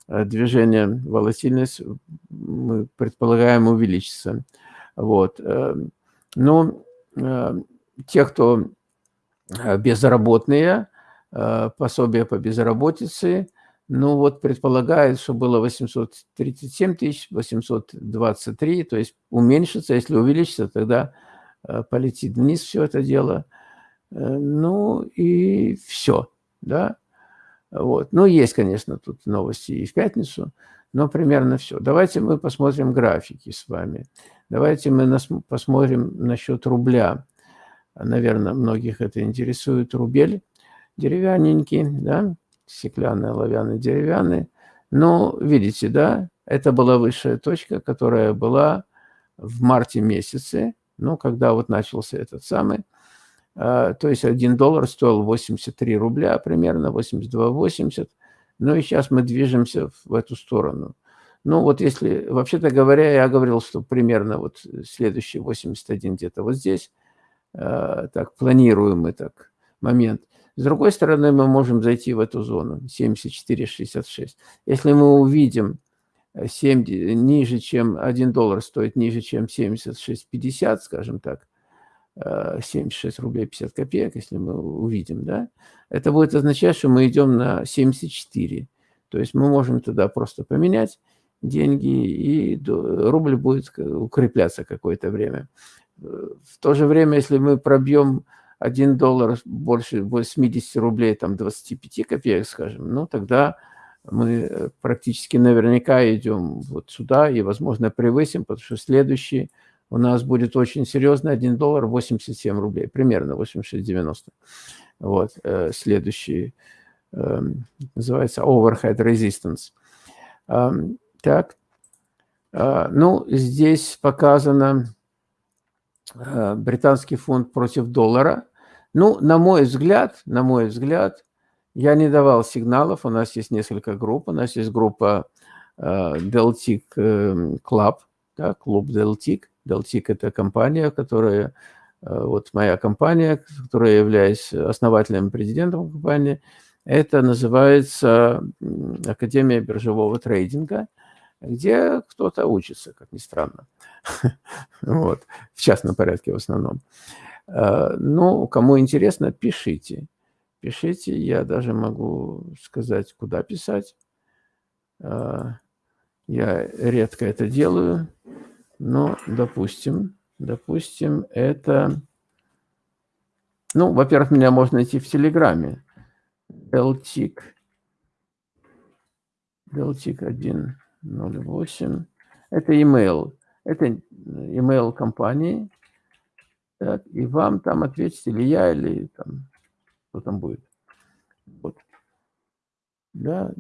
Speaker 1: движение, волатильность, мы предполагаем, увеличится. Вот. Э, Но ну, э, те, кто безработные, пособие по безработице, ну вот предполагает, что было 837 тысяч, 823, то есть уменьшится, если увеличится, тогда полетит вниз все это дело. Ну и все, да. Вот. Ну, есть, конечно, тут новости и в пятницу, но примерно все. Давайте мы посмотрим графики с вами. Давайте мы посмотрим насчет рубля. наверное, многих это интересует, рубель деревянненький, да, стеклянный, оловянный, деревянный. Но, видите, да, это была высшая точка, которая была в марте месяце, ну, когда вот начался этот самый, то есть 1 доллар стоил 83 рубля примерно, 82-80, ну и сейчас мы движемся в эту сторону. Ну вот если, вообще-то говоря, я говорил, что примерно вот следующий 81 где-то вот здесь, а, так, планируемый так момент. С другой стороны, мы можем зайти в эту зону 74,66. Если мы увидим 7, ниже, чем 1 доллар стоит ниже, чем 76,50, скажем так, 76 э, рублей 50 копеек, если мы увидим, да, это будет означать, что мы идем на 74. То есть мы можем туда просто поменять деньги, и рубль будет укрепляться какое-то время. В то же время, если мы пробьем 1 доллар больше 80 рублей, там 25 копеек, скажем, ну тогда мы э, практически наверняка идем вот сюда и, возможно, превысим, потому что следующий у нас будет очень серьезный 1 доллар 87 рублей, примерно 86-90. Вот, э, следующий эм, называется overhead resistance. Эм, так, э, ну, здесь показано британский фунт против доллара. Ну, на мой взгляд, на мой взгляд, я не давал сигналов, у нас есть несколько групп. У нас есть группа э, Deltic э, Club, да, клуб Deltic. Deltic – это компания, которая, э, вот моя компания, которая являюсь основателем, президентом компании. Это называется Академия биржевого трейдинга, где кто-то учится, как ни странно. Вот, в частном порядке в основном. Ну, кому интересно, пишите пишите. Я даже могу сказать, куда писать. А, я редко это делаю, но, допустим, допустим, это... Ну, во-первых, меня можно найти в Телеграме. Deltic. Deltic 108. Это email. Это email компании. Так, и вам там ответить или я, или там что там будет. Вот. Да,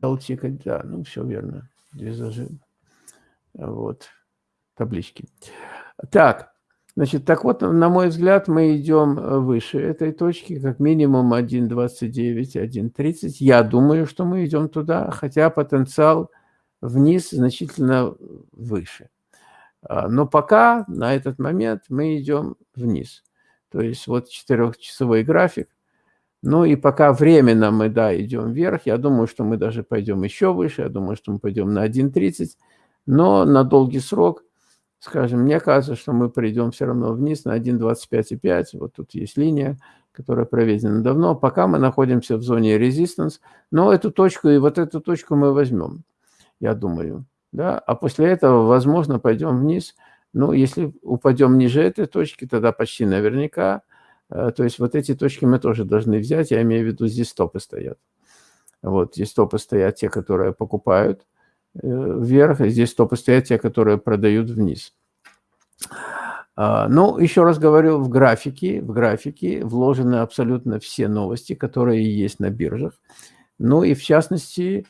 Speaker 1: Толтика, да, ну все верно. Две зажим. Вот, таблички. Так, значит, так вот, на мой взгляд, мы идем выше этой точки, как минимум 1.29, 1.30. Я думаю, что мы идем туда, хотя потенциал вниз значительно выше. А, но пока на этот момент мы идем вниз. То есть вот четырехчасовой график. Ну и пока временно мы, да, идем вверх, я думаю, что мы даже пойдем еще выше, я думаю, что мы пойдем на 1.30, но на долгий срок, скажем, мне кажется, что мы придем все равно вниз на 1.25,5, вот тут есть линия, которая проведена давно, пока мы находимся в зоне резистанс, но эту точку и вот эту точку мы возьмем, я думаю, да, а после этого, возможно, пойдем вниз, ну, если упадем ниже этой точки, тогда почти наверняка. Э, то есть вот эти точки мы тоже должны взять. Я имею в виду, здесь стопы стоят. Вот здесь стопы стоят те, которые покупают вверх, и здесь стопы стоят те, которые продают вниз. А, ну, еще раз говорю, в графике, в графике вложены абсолютно все новости, которые есть на биржах. Ну и в частности,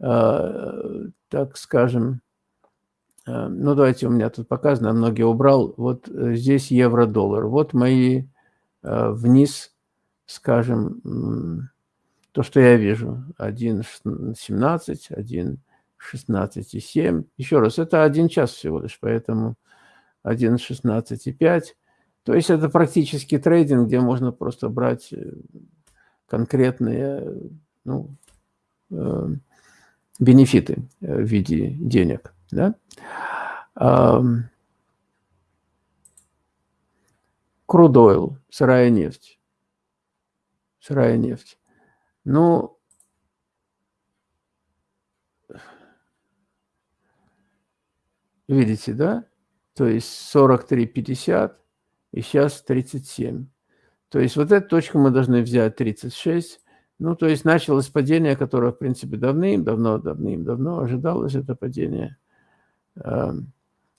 Speaker 1: э, так скажем, Э, ну, давайте, у меня тут показано, многие убрал. Вот э, здесь евро-доллар. Вот мои э, вниз, скажем, то, что я вижу. 1.17, 1.16,7. Еще раз, это один час всего лишь, поэтому 1.16,5. То есть это практически трейдинг, где можно просто брать конкретные ну, бенефиты в виде денег. Да? Крудойл, сырая нефть. Сырая нефть. Ну, видите, да? То есть 43,50 и сейчас 37. То есть вот эту точку мы должны взять 36. Ну, то есть началось падение, которое, в принципе, давным-давно, давным-давно ожидалось это падение.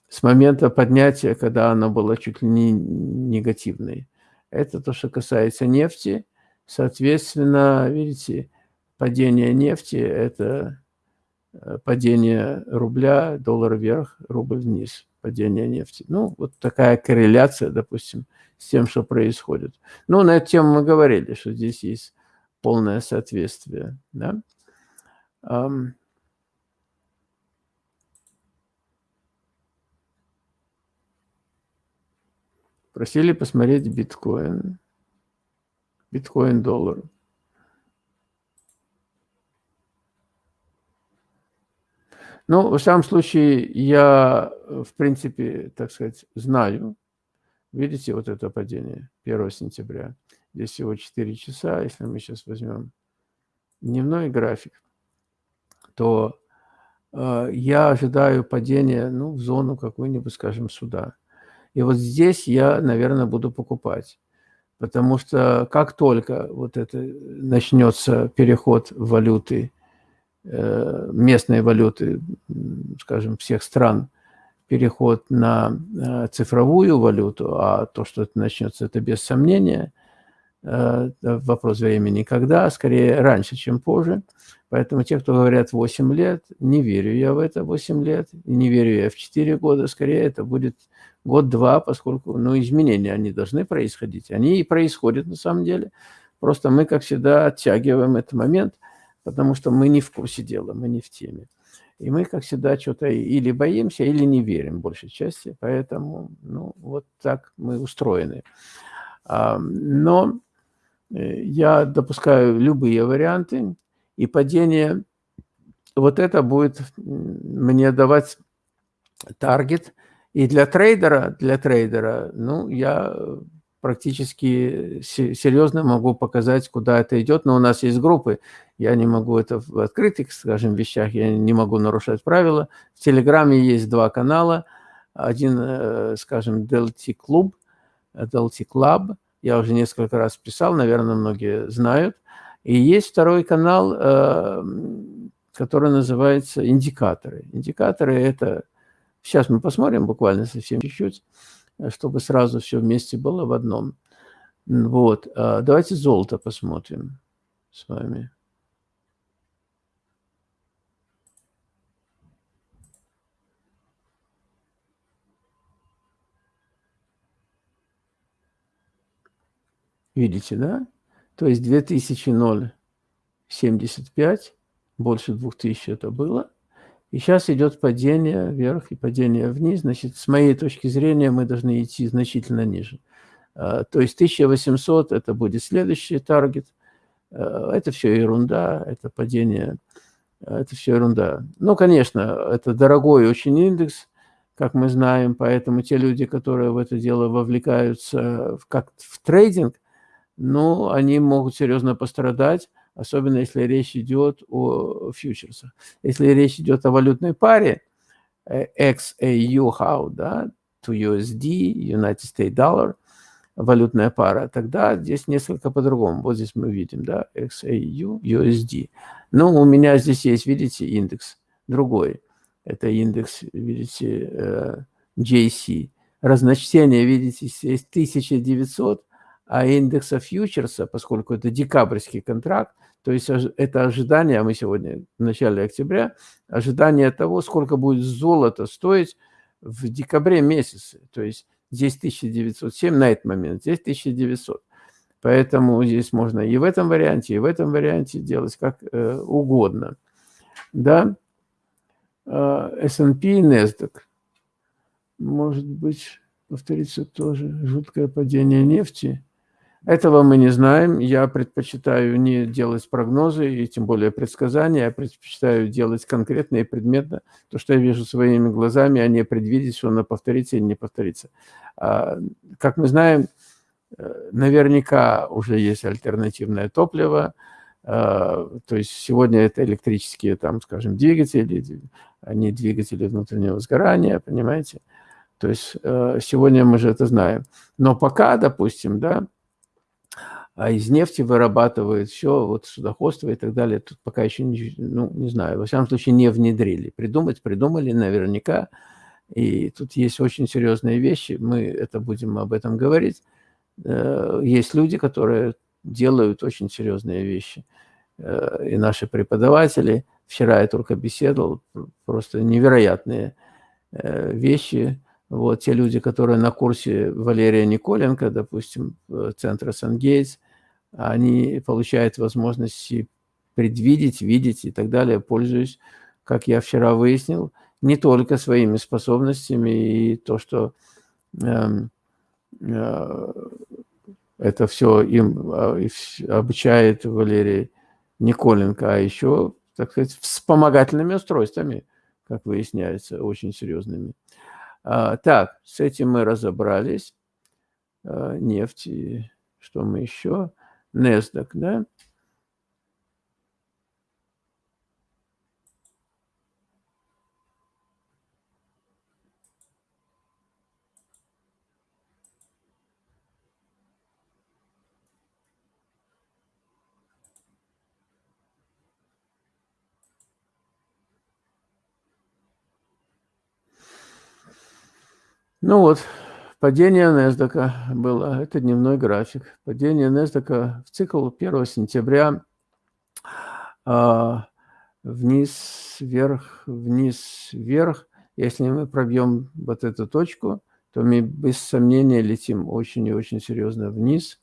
Speaker 1: с момента поднятия, когда она была чуть ли не негативной. Это то, что касается нефти. Соответственно, видите, падение нефти – это падение рубля, доллар вверх, рубль вниз, падение нефти. Ну, вот такая корреляция, допустим, с тем, что происходит. Ну, на эту тему мы говорили, что здесь есть полное соответствие. Да? Просили посмотреть биткоин. Биткоин-доллар. Ну, в самом случае, я, в принципе, так сказать, знаю. Видите вот это падение 1 сентября? Здесь всего 4 часа. Если мы сейчас возьмем дневной график, то э, я ожидаю падения ну, в зону какую-нибудь, скажем, сюда. И вот здесь я, наверное, буду покупать. Потому что как только вот это начнется переход валюты, э, местной валюты, скажем, всех стран, переход на э, цифровую валюту, а то, что это начнется, это без сомнения, э, вопрос времени когда, скорее раньше, чем позже. Поэтому те, кто говорят 8 лет, не верю я в это 8 лет, не верю я в 4 года, скорее это будет год-два, поскольку ну, изменения, они должны происходить. Они и происходят на самом деле. Просто мы, как всегда, оттягиваем этот момент, потому что мы не в курсе дела, мы не в теме. И мы, как всегда, что-то или боимся, или не верим, большей части. Поэтому, ну, вот так мы устроены. Но э, я допускаю любые варианты, и падение, вот это будет мне давать таргет – и для трейдера, для трейдера, ну, я практически серьезно могу показать, куда это идет, но у нас есть группы, я не могу это в открытых, скажем, вещах, я не могу нарушать правила. В Телеграме есть два канала, один, э, скажем, Delta Club, Delta Club, я уже несколько раз писал, наверное, многие знают, и есть второй канал, э, который называется «Индикаторы». Индикаторы – это Сейчас мы посмотрим буквально совсем чуть-чуть, э, чтобы сразу все вместе было в одном. Вот. А, давайте золото посмотрим с вами. Видите, да? То есть 2000,075, больше 2000 это было. И сейчас идет падение вверх и падение вниз. Значит, с моей точки зрения, мы должны идти значительно ниже. А, то есть 1800 – это будет следующий таргет. А, это все ерунда, это падение, а, это все ерунда. Ну, конечно, это дорогой очень индекс, как мы знаем, поэтому те люди, которые в это дело вовлекаются как в трейдинг, ну, они могут серьезно пострадать, особенно если речь идет о фьючерсах. Если речь идет о валютной паре XAU how, да, to USD, United States Dollar, валютная пара, тогда здесь несколько по-другому. Вот здесь мы видим, да, XAU, USD. Но у меня здесь есть, видите, индекс другой. Это индекс, видите, э, JC. Разночтение, видите, есть 1900, а индекса фьючерса, поскольку это декабрьский контракт, то есть это ожидание, мы сегодня в начале октября, ожидание того, сколько будет золото стоить в декабре месяце. То есть здесь 1907 на этот момент, здесь 1900. Поэтому здесь можно и в этом варианте, и в этом варианте делать как э, угодно. Да, S&P и NASDAQ. Может быть, повторится тоже жуткое падение нефти. Этого мы не знаем. Я предпочитаю не делать прогнозы и тем более предсказания. Я предпочитаю делать конкретно и предметно то, что я вижу своими глазами, а не предвидеть, что оно повторится или не повторится. А, как мы знаем, э, наверняка уже есть альтернативное топливо. А, то есть сегодня это электрические, там, скажем, двигатели, они двигатели внутреннего сгорания, понимаете? То есть э, сегодня мы же это знаем. Но пока, допустим, да, а из нефти вырабатывают все, вот судоходство и так далее. Тут пока еще, ну, не знаю, во всяком случае, не внедрили. Придумать придумали наверняка, И тут есть очень серьезные вещи, мы это будем об этом говорить. Э, есть люди, которые делают очень серьезные вещи. Э, и наши преподаватели, вчера я только беседовал, просто невероятные э, вещи. Вот те люди, которые на курсе Валерия Николенко, допустим, центра Сан-Гейтс, они получают возможности предвидеть, видеть и так далее, пользуясь, как я вчера выяснил, не только своими способностями и то, что э, э, это все им э, обучает Валерий Николенко, а еще, так сказать, вспомогательными устройствами, как выясняется, очень серьезными. А, так, с этим мы разобрались. А, нефть и что мы еще? NASDAQ, да? Ну вот, падение NASDAQ было, это дневной график. Падение NASDAQ в цикл 1 сентября а, вниз, вверх, вниз, вверх. Если мы пробьем вот эту точку, то мы без сомнения летим очень и очень серьезно вниз.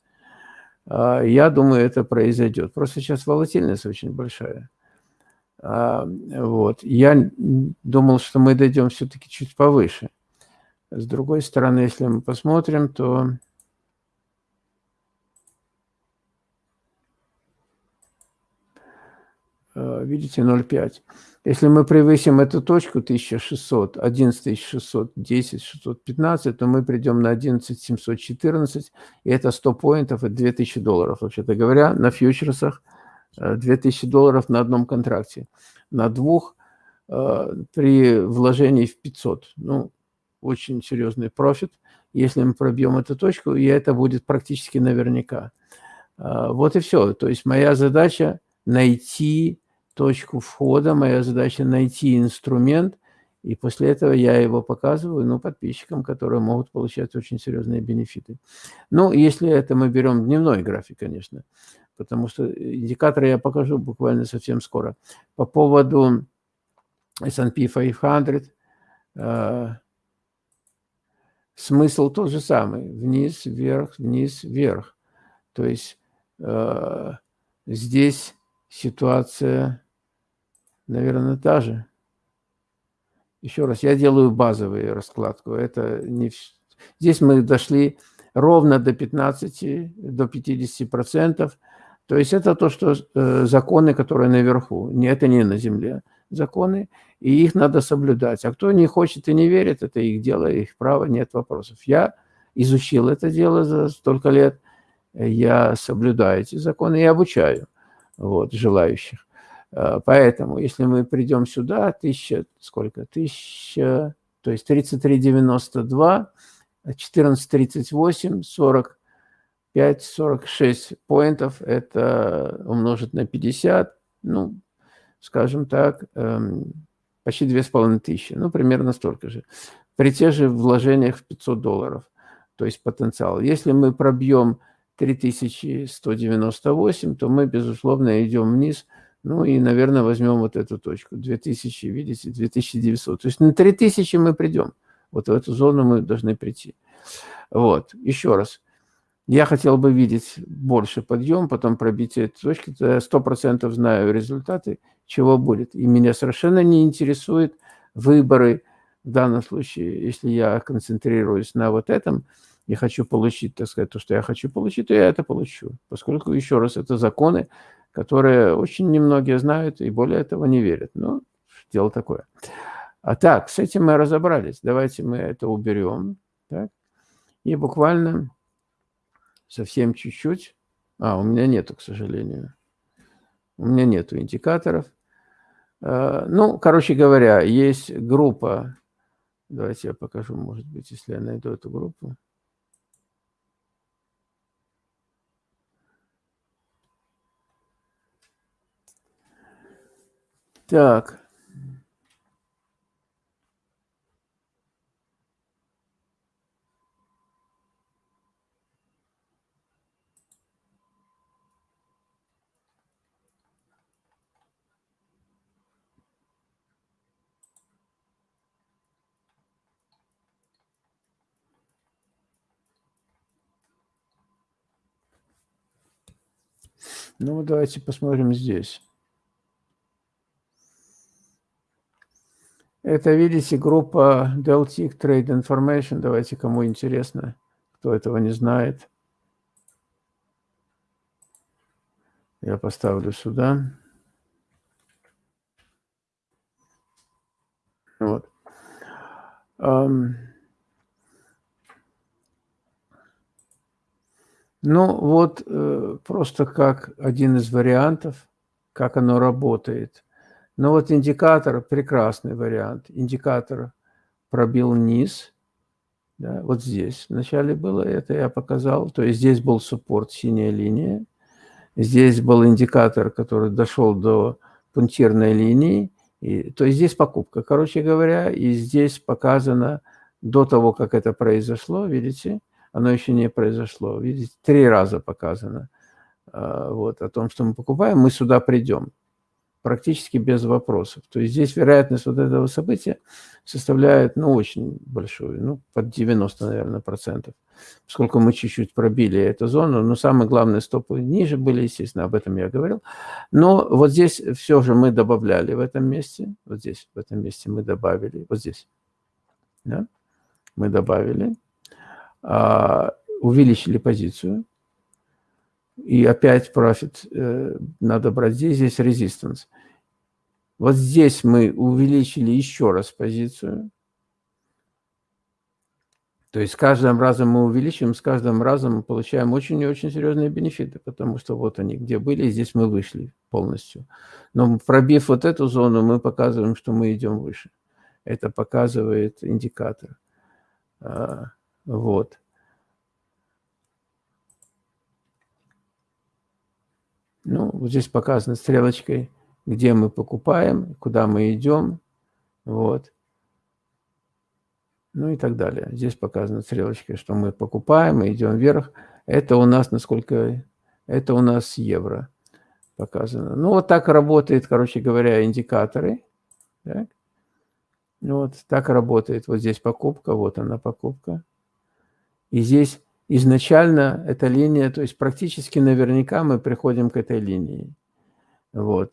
Speaker 1: А, я думаю, это произойдет. Просто сейчас волатильность очень большая. А, вот. Я думал, что мы дойдем все-таки чуть повыше. С другой стороны, если мы посмотрим, то э, видите 0,5. Если мы превысим эту точку 1600, 11600, 10, 615, то мы придем на 11714, и это 100 поинтов, это 2000 долларов, вообще-то говоря, на фьючерсах 2000 э, долларов на одном контракте. На двух э, при вложении в 500. Ну, очень серьезный профит. Если мы пробьем эту точку, и это будет практически наверняка. А, вот и все. То есть моя задача найти точку входа, моя задача найти инструмент, и после этого я его показываю ну, подписчикам, которые могут получать очень серьезные бенефиты. Ну, если это мы берем дневной график, конечно, потому что индикаторы я покажу буквально совсем скоро. По поводу S&P 500, смысл тот же самый. Вниз, вверх, вниз, вверх. То есть э, здесь ситуация, наверное, та же. Еще раз, я делаю базовую раскладку. Это не... Здесь мы дошли ровно до 15, до 50 процентов. То есть это то, что э, законы, которые наверху. Не, это не на земле законы и их надо соблюдать. А кто не хочет и не верит, это их дело, их право, нет вопросов. Я изучил это дело за столько лет, я соблюдаю эти законы и обучаю вот, желающих. А, поэтому, если мы придем сюда, тысяча, сколько, тысяча, то есть 33,92, 14,38, 45, 46 поинтов, это умножить на 50, ну, скажем так, эм, почти 2500, ну, примерно столько же, при тех же вложениях в 500 долларов, то есть потенциал. Если мы пробьем 3198, то мы, безусловно, идем вниз, ну и, наверное, возьмем вот эту точку, 2000, видите, 2900. То есть на 3000 мы придем, вот в эту зону мы должны прийти. Вот, еще раз, я хотел бы видеть больше подъем, потом пробитие точки. Я 100% знаю результаты, чего будет. И меня совершенно не интересует выборы. В данном случае, если я концентрируюсь на вот этом, и хочу получить, так сказать, то, что я хочу получить, то я это получу. Поскольку, еще раз, это законы, которые очень немногие знают и более этого не верят. Ну, дело такое. А так, с этим мы разобрались. Давайте мы это уберем. Так? И буквально совсем чуть-чуть. А, у меня нету, к сожалению. У меня нету индикаторов. А, ну, короче говоря, есть группа. Давайте я покажу, может быть, если я найду эту группу. Так. Ну, давайте посмотрим здесь. Это, видите, группа Deltic Trade Information. Давайте, кому интересно, кто этого не знает. Я поставлю сюда. Вот. Um, ну, вот э, просто как один из вариантов, как оно работает. Но вот индикатор – прекрасный вариант. Индикатор пробил низ. Да, вот здесь вначале было это, я показал. То есть здесь был суппорт, синяя линия. Здесь был индикатор, который дошел до пунктирной линии. И, то есть здесь покупка, короче говоря. И здесь показано до того, как это произошло, видите, оно еще не произошло. Видите, три раза показано а, вот, о том, что мы покупаем, мы сюда придем практически без вопросов. То есть здесь вероятность вот этого события составляет, ну, очень большую, ну, под 90, наверное, процентов. Поскольку мы чуть-чуть пробили эту зону, но самые главные стопы ниже были, естественно, об этом я говорил. Но вот здесь все же мы добавляли в этом месте, вот здесь, в этом месте мы добавили, вот здесь, да, мы добавили, увеличили позицию, и опять профит э, надо брать здесь, здесь резистанс. Вот здесь мы увеличили еще раз позицию. То есть с каждым разом мы увеличиваем, с каждым разом мы получаем очень и очень серьезные бенефиты, потому что вот они где были, и здесь мы вышли полностью. Но пробив вот эту зону, мы показываем, что мы идем выше. Это показывает индикатор. Вот. Ну, вот здесь показано стрелочкой, где мы покупаем, куда мы идем. Вот. Ну и так далее. Здесь показано стрелочкой, что мы покупаем, мы идем вверх. Это у нас, насколько... Это у нас евро показано. Ну, вот так работает, короче говоря, индикаторы. Так. Вот так работает. Вот здесь покупка, вот она покупка. И здесь изначально эта линия, то есть практически наверняка мы приходим к этой линии. Вот.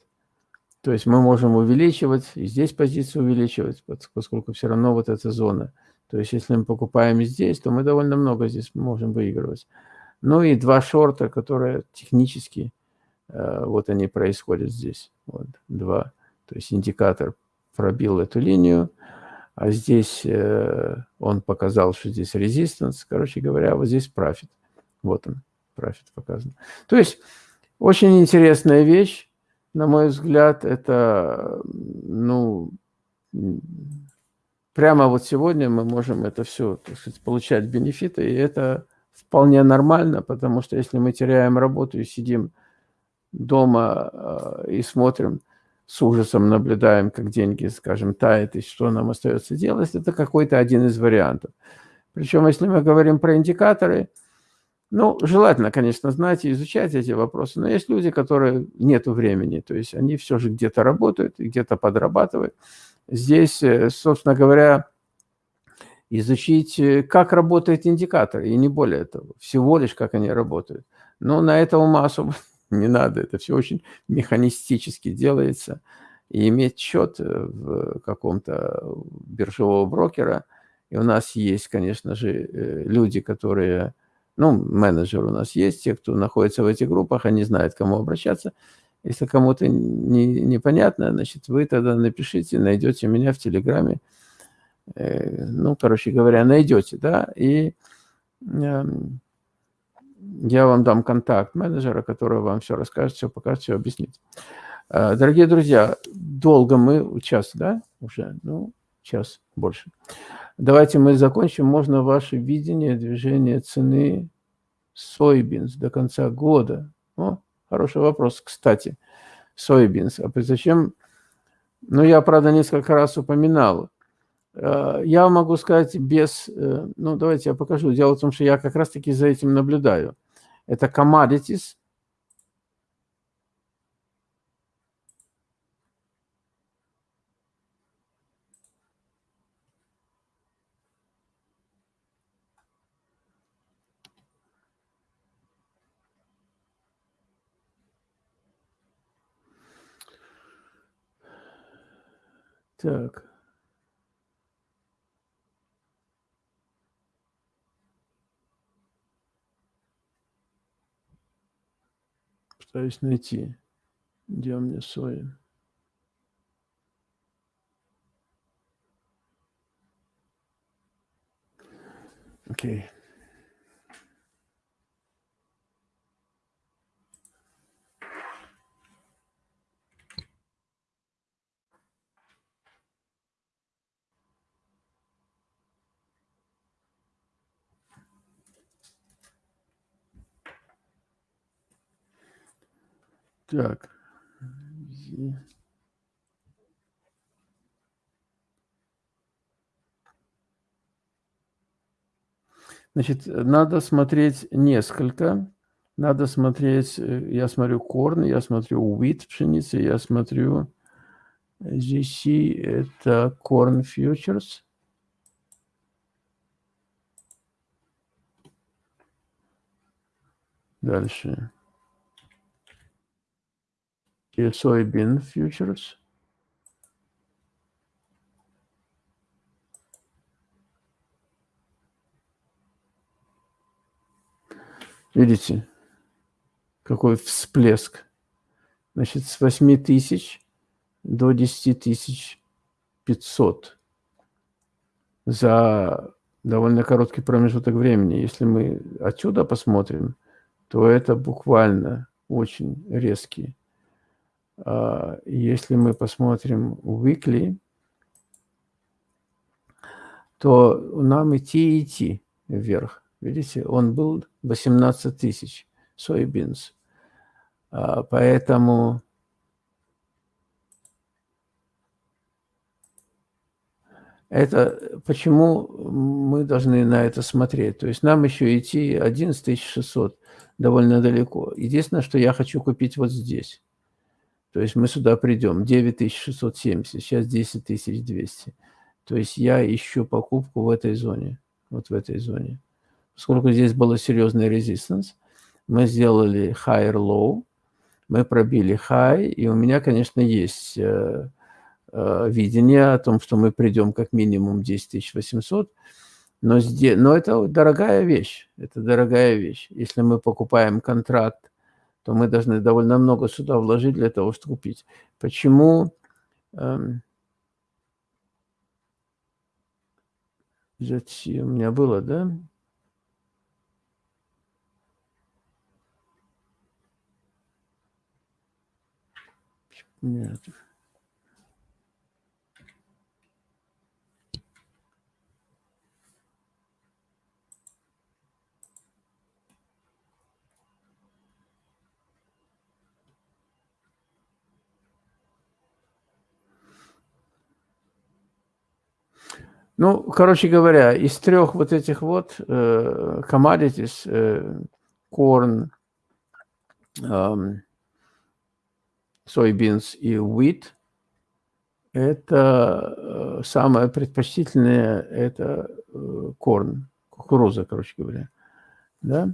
Speaker 1: То есть мы можем увеличивать, и здесь позицию увеличивать, поскольку все равно вот эта зона. То есть если мы покупаем здесь, то мы довольно много здесь можем выигрывать. Ну и два шорта, которые технически, э, вот они происходят здесь. Вот два. То есть индикатор пробил эту линию, а здесь э, он показал, что здесь резистанс. Короче говоря, вот здесь профит. Вот он, профит показан. То есть очень интересная вещь, на мой взгляд, это, ну, прямо вот сегодня мы можем это все, так сказать, получать бенефиты, и это вполне нормально, потому что если мы теряем работу и сидим дома э, и смотрим, с ужасом наблюдаем, как деньги, скажем, тают, и что нам остается делать, это какой-то один из вариантов. Причем, если мы говорим про индикаторы, ну, желательно, конечно, знать и изучать эти вопросы, но есть люди, которые нету времени, то есть они все же где-то работают где-то подрабатывают. Здесь, э, собственно говоря, изучить, э, как работает индикатор, и не более того, всего лишь как они работают. Но на это ума особо не надо, это все очень механистически делается. И иметь счет э, в каком-то биржевого брокера, и у нас есть, конечно же, э, люди, которые, ну, менеджеры у нас есть, те, кто находится в этих группах, они знают, к кому обращаться. Если кому-то не, непонятно, значит, вы тогда напишите, найдете меня в Телеграме. Э, ну, короче говоря, найдете, да, и эм, я вам дам контакт менеджера, который вам все расскажет, все покажет, все объяснит. А, дорогие друзья, долго мы, час, да, уже, ну, час больше. Давайте мы закончим. Можно ваше видение движения цены soybeans до конца года? О, хороший вопрос, кстати. Soybeans. А зачем? Ну, я, правда, несколько раз упоминал. Э, я могу сказать без... Э, ну, давайте я покажу. Дело в том, что я как раз-таки за этим наблюдаю. Это commodities. Так. Пытаюсь найти, где у меня соя. Окей. Так. Значит, надо смотреть несколько. Надо смотреть, э, я смотрю корн, я смотрю wheat, пшеница, я смотрю GC, это corn futures. Дальше. Soybean futures. Видите, какой всплеск. Значит, с 8 тысяч до 10 тысяч 500 за довольно короткий промежуток времени. Если мы отсюда посмотрим, то это буквально очень резкий. А, если мы посмотрим weekly, то нам идти и идти вверх. Видите, он был 18 тысяч soybeans. А, поэтому это почему мы должны на это смотреть. То есть нам еще идти 11 600 довольно далеко. Единственное, что я хочу купить вот здесь. То есть мы сюда придем. 9670, сейчас 10200. То есть я ищу покупку в этой зоне. Вот в этой зоне поскольку здесь было серьезный резистанс, мы сделали higher low, мы пробили high, и у меня, конечно, есть э, э, видение о том, что мы придем как минимум 10 800, но, но это дорогая вещь, это дорогая вещь. Если мы покупаем контракт, то мы должны довольно много сюда вложить для того, чтобы купить. Почему? Эм, у меня было, да? Нет. Ну, короче говоря, из трех вот этих вот э, commodities, э, corn, э, soybeans и wheat, это э, самое предпочтительное, это корн, э, кукуруза, короче говоря. Да?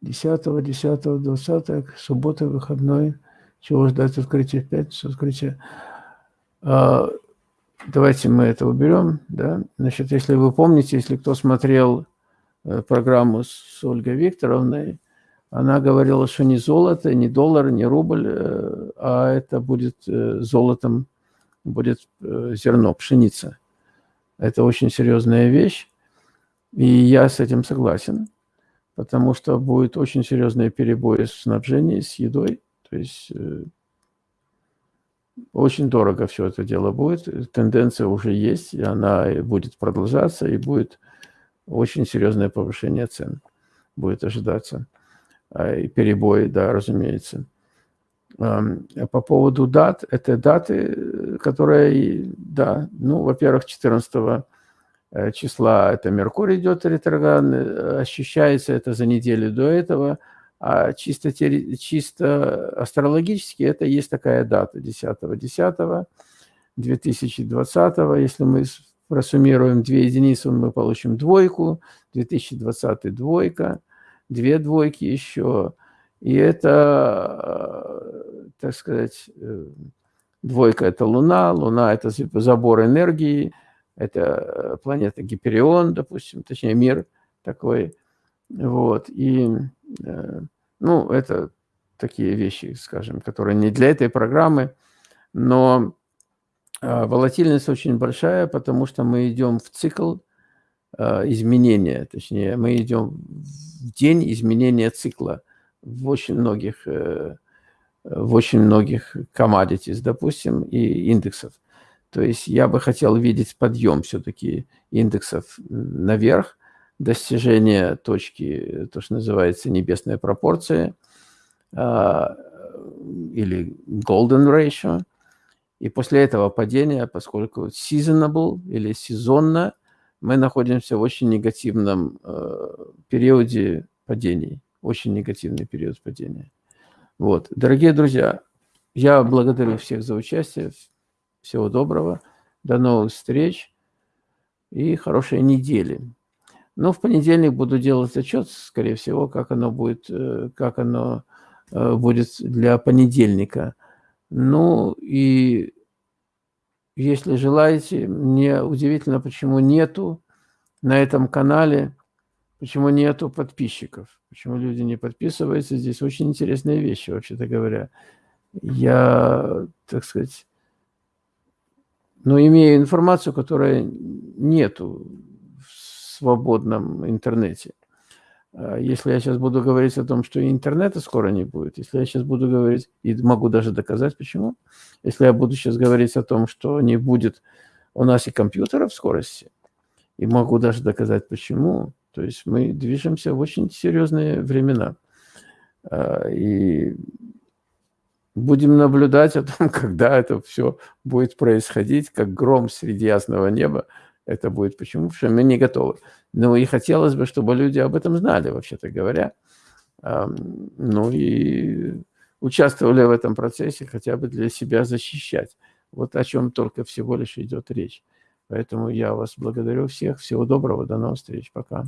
Speaker 1: 10, 10, 20, суббота, выходной. Чего ждать открытия в пятницу, открытие. А, давайте мы это уберем. Да? Значит, если вы помните, если кто смотрел э, программу с Ольгой Викторовной, она говорила, что не золото, не доллар, не рубль, э, а это будет э, золотом, будет зерно, пшеница. Это очень серьезная вещь, и я с этим согласен, потому что будет очень серьезные перебои в снабжении, с едой, то есть очень дорого все это дело будет, тенденция уже есть, и она будет продолжаться, и будет очень серьезное повышение цен, будет ожидаться. А, и перебои, да, разумеется. По поводу дат, это даты, которые, да, ну, во-первых, 14 э, числа это Меркурий идет ретроградный, ощущается это за неделю до этого, а чисто, чисто астрологически это есть такая дата, 10 10 2020 если мы просуммируем две единицы, мы получим двойку, 2020 двойка, две двойки еще. И это, так сказать, э, Двойка – это Луна, Луна – это забор энергии, это э, планета Гиперион, допустим, точнее мир такой. Вот. И, э, ну, это такие вещи, скажем, которые не для этой программы, но э, волатильность очень большая, потому что мы идем в цикл изменения, точнее, мы идем в день изменения цикла в очень многих в очень многих commodities, допустим, и индексов. То есть я бы хотел видеть подъем все-таки индексов наверх, достижение точки, то, что называется небесная пропорция, а, или golden ratio. И после этого падения, поскольку seasonable или сезонно, мы находимся в очень негативном э, периоде падений, очень негативный период падения. Вот. Дорогие друзья, я благодарю всех за участие. Всего доброго. До новых встреч и хорошей недели. Ну, в понедельник буду делать отчет, скорее всего, как оно будет, э, как оно э, будет для понедельника. Ну, и если желаете, мне удивительно, почему нету на этом канале Почему нету подписчиков? Почему люди не подписываются? Здесь очень интересные вещи, вообще-то говоря. Я, так сказать, ну, имею информацию, которая нету свободном интернете. А если я сейчас буду говорить о том, что интернета скоро не будет, если я сейчас буду говорить, и могу даже доказать, почему, если я буду сейчас говорить о том, что не будет у нас и компьютеров в скорости, и могу даже доказать, почему, то есть мы движемся в очень серьезные времена. А, и будем наблюдать о том, когда это все будет происходить, как гром среди ясного неба. Это будет почему? Потому что мы не готовы. Ну и хотелось бы, чтобы люди об этом знали, вообще-то говоря. Ну и участвовали в этом процессе, хотя бы для себя защищать. Вот о чем только всего лишь идет речь. Поэтому я вас благодарю всех. Всего доброго. До новых встреч. Пока.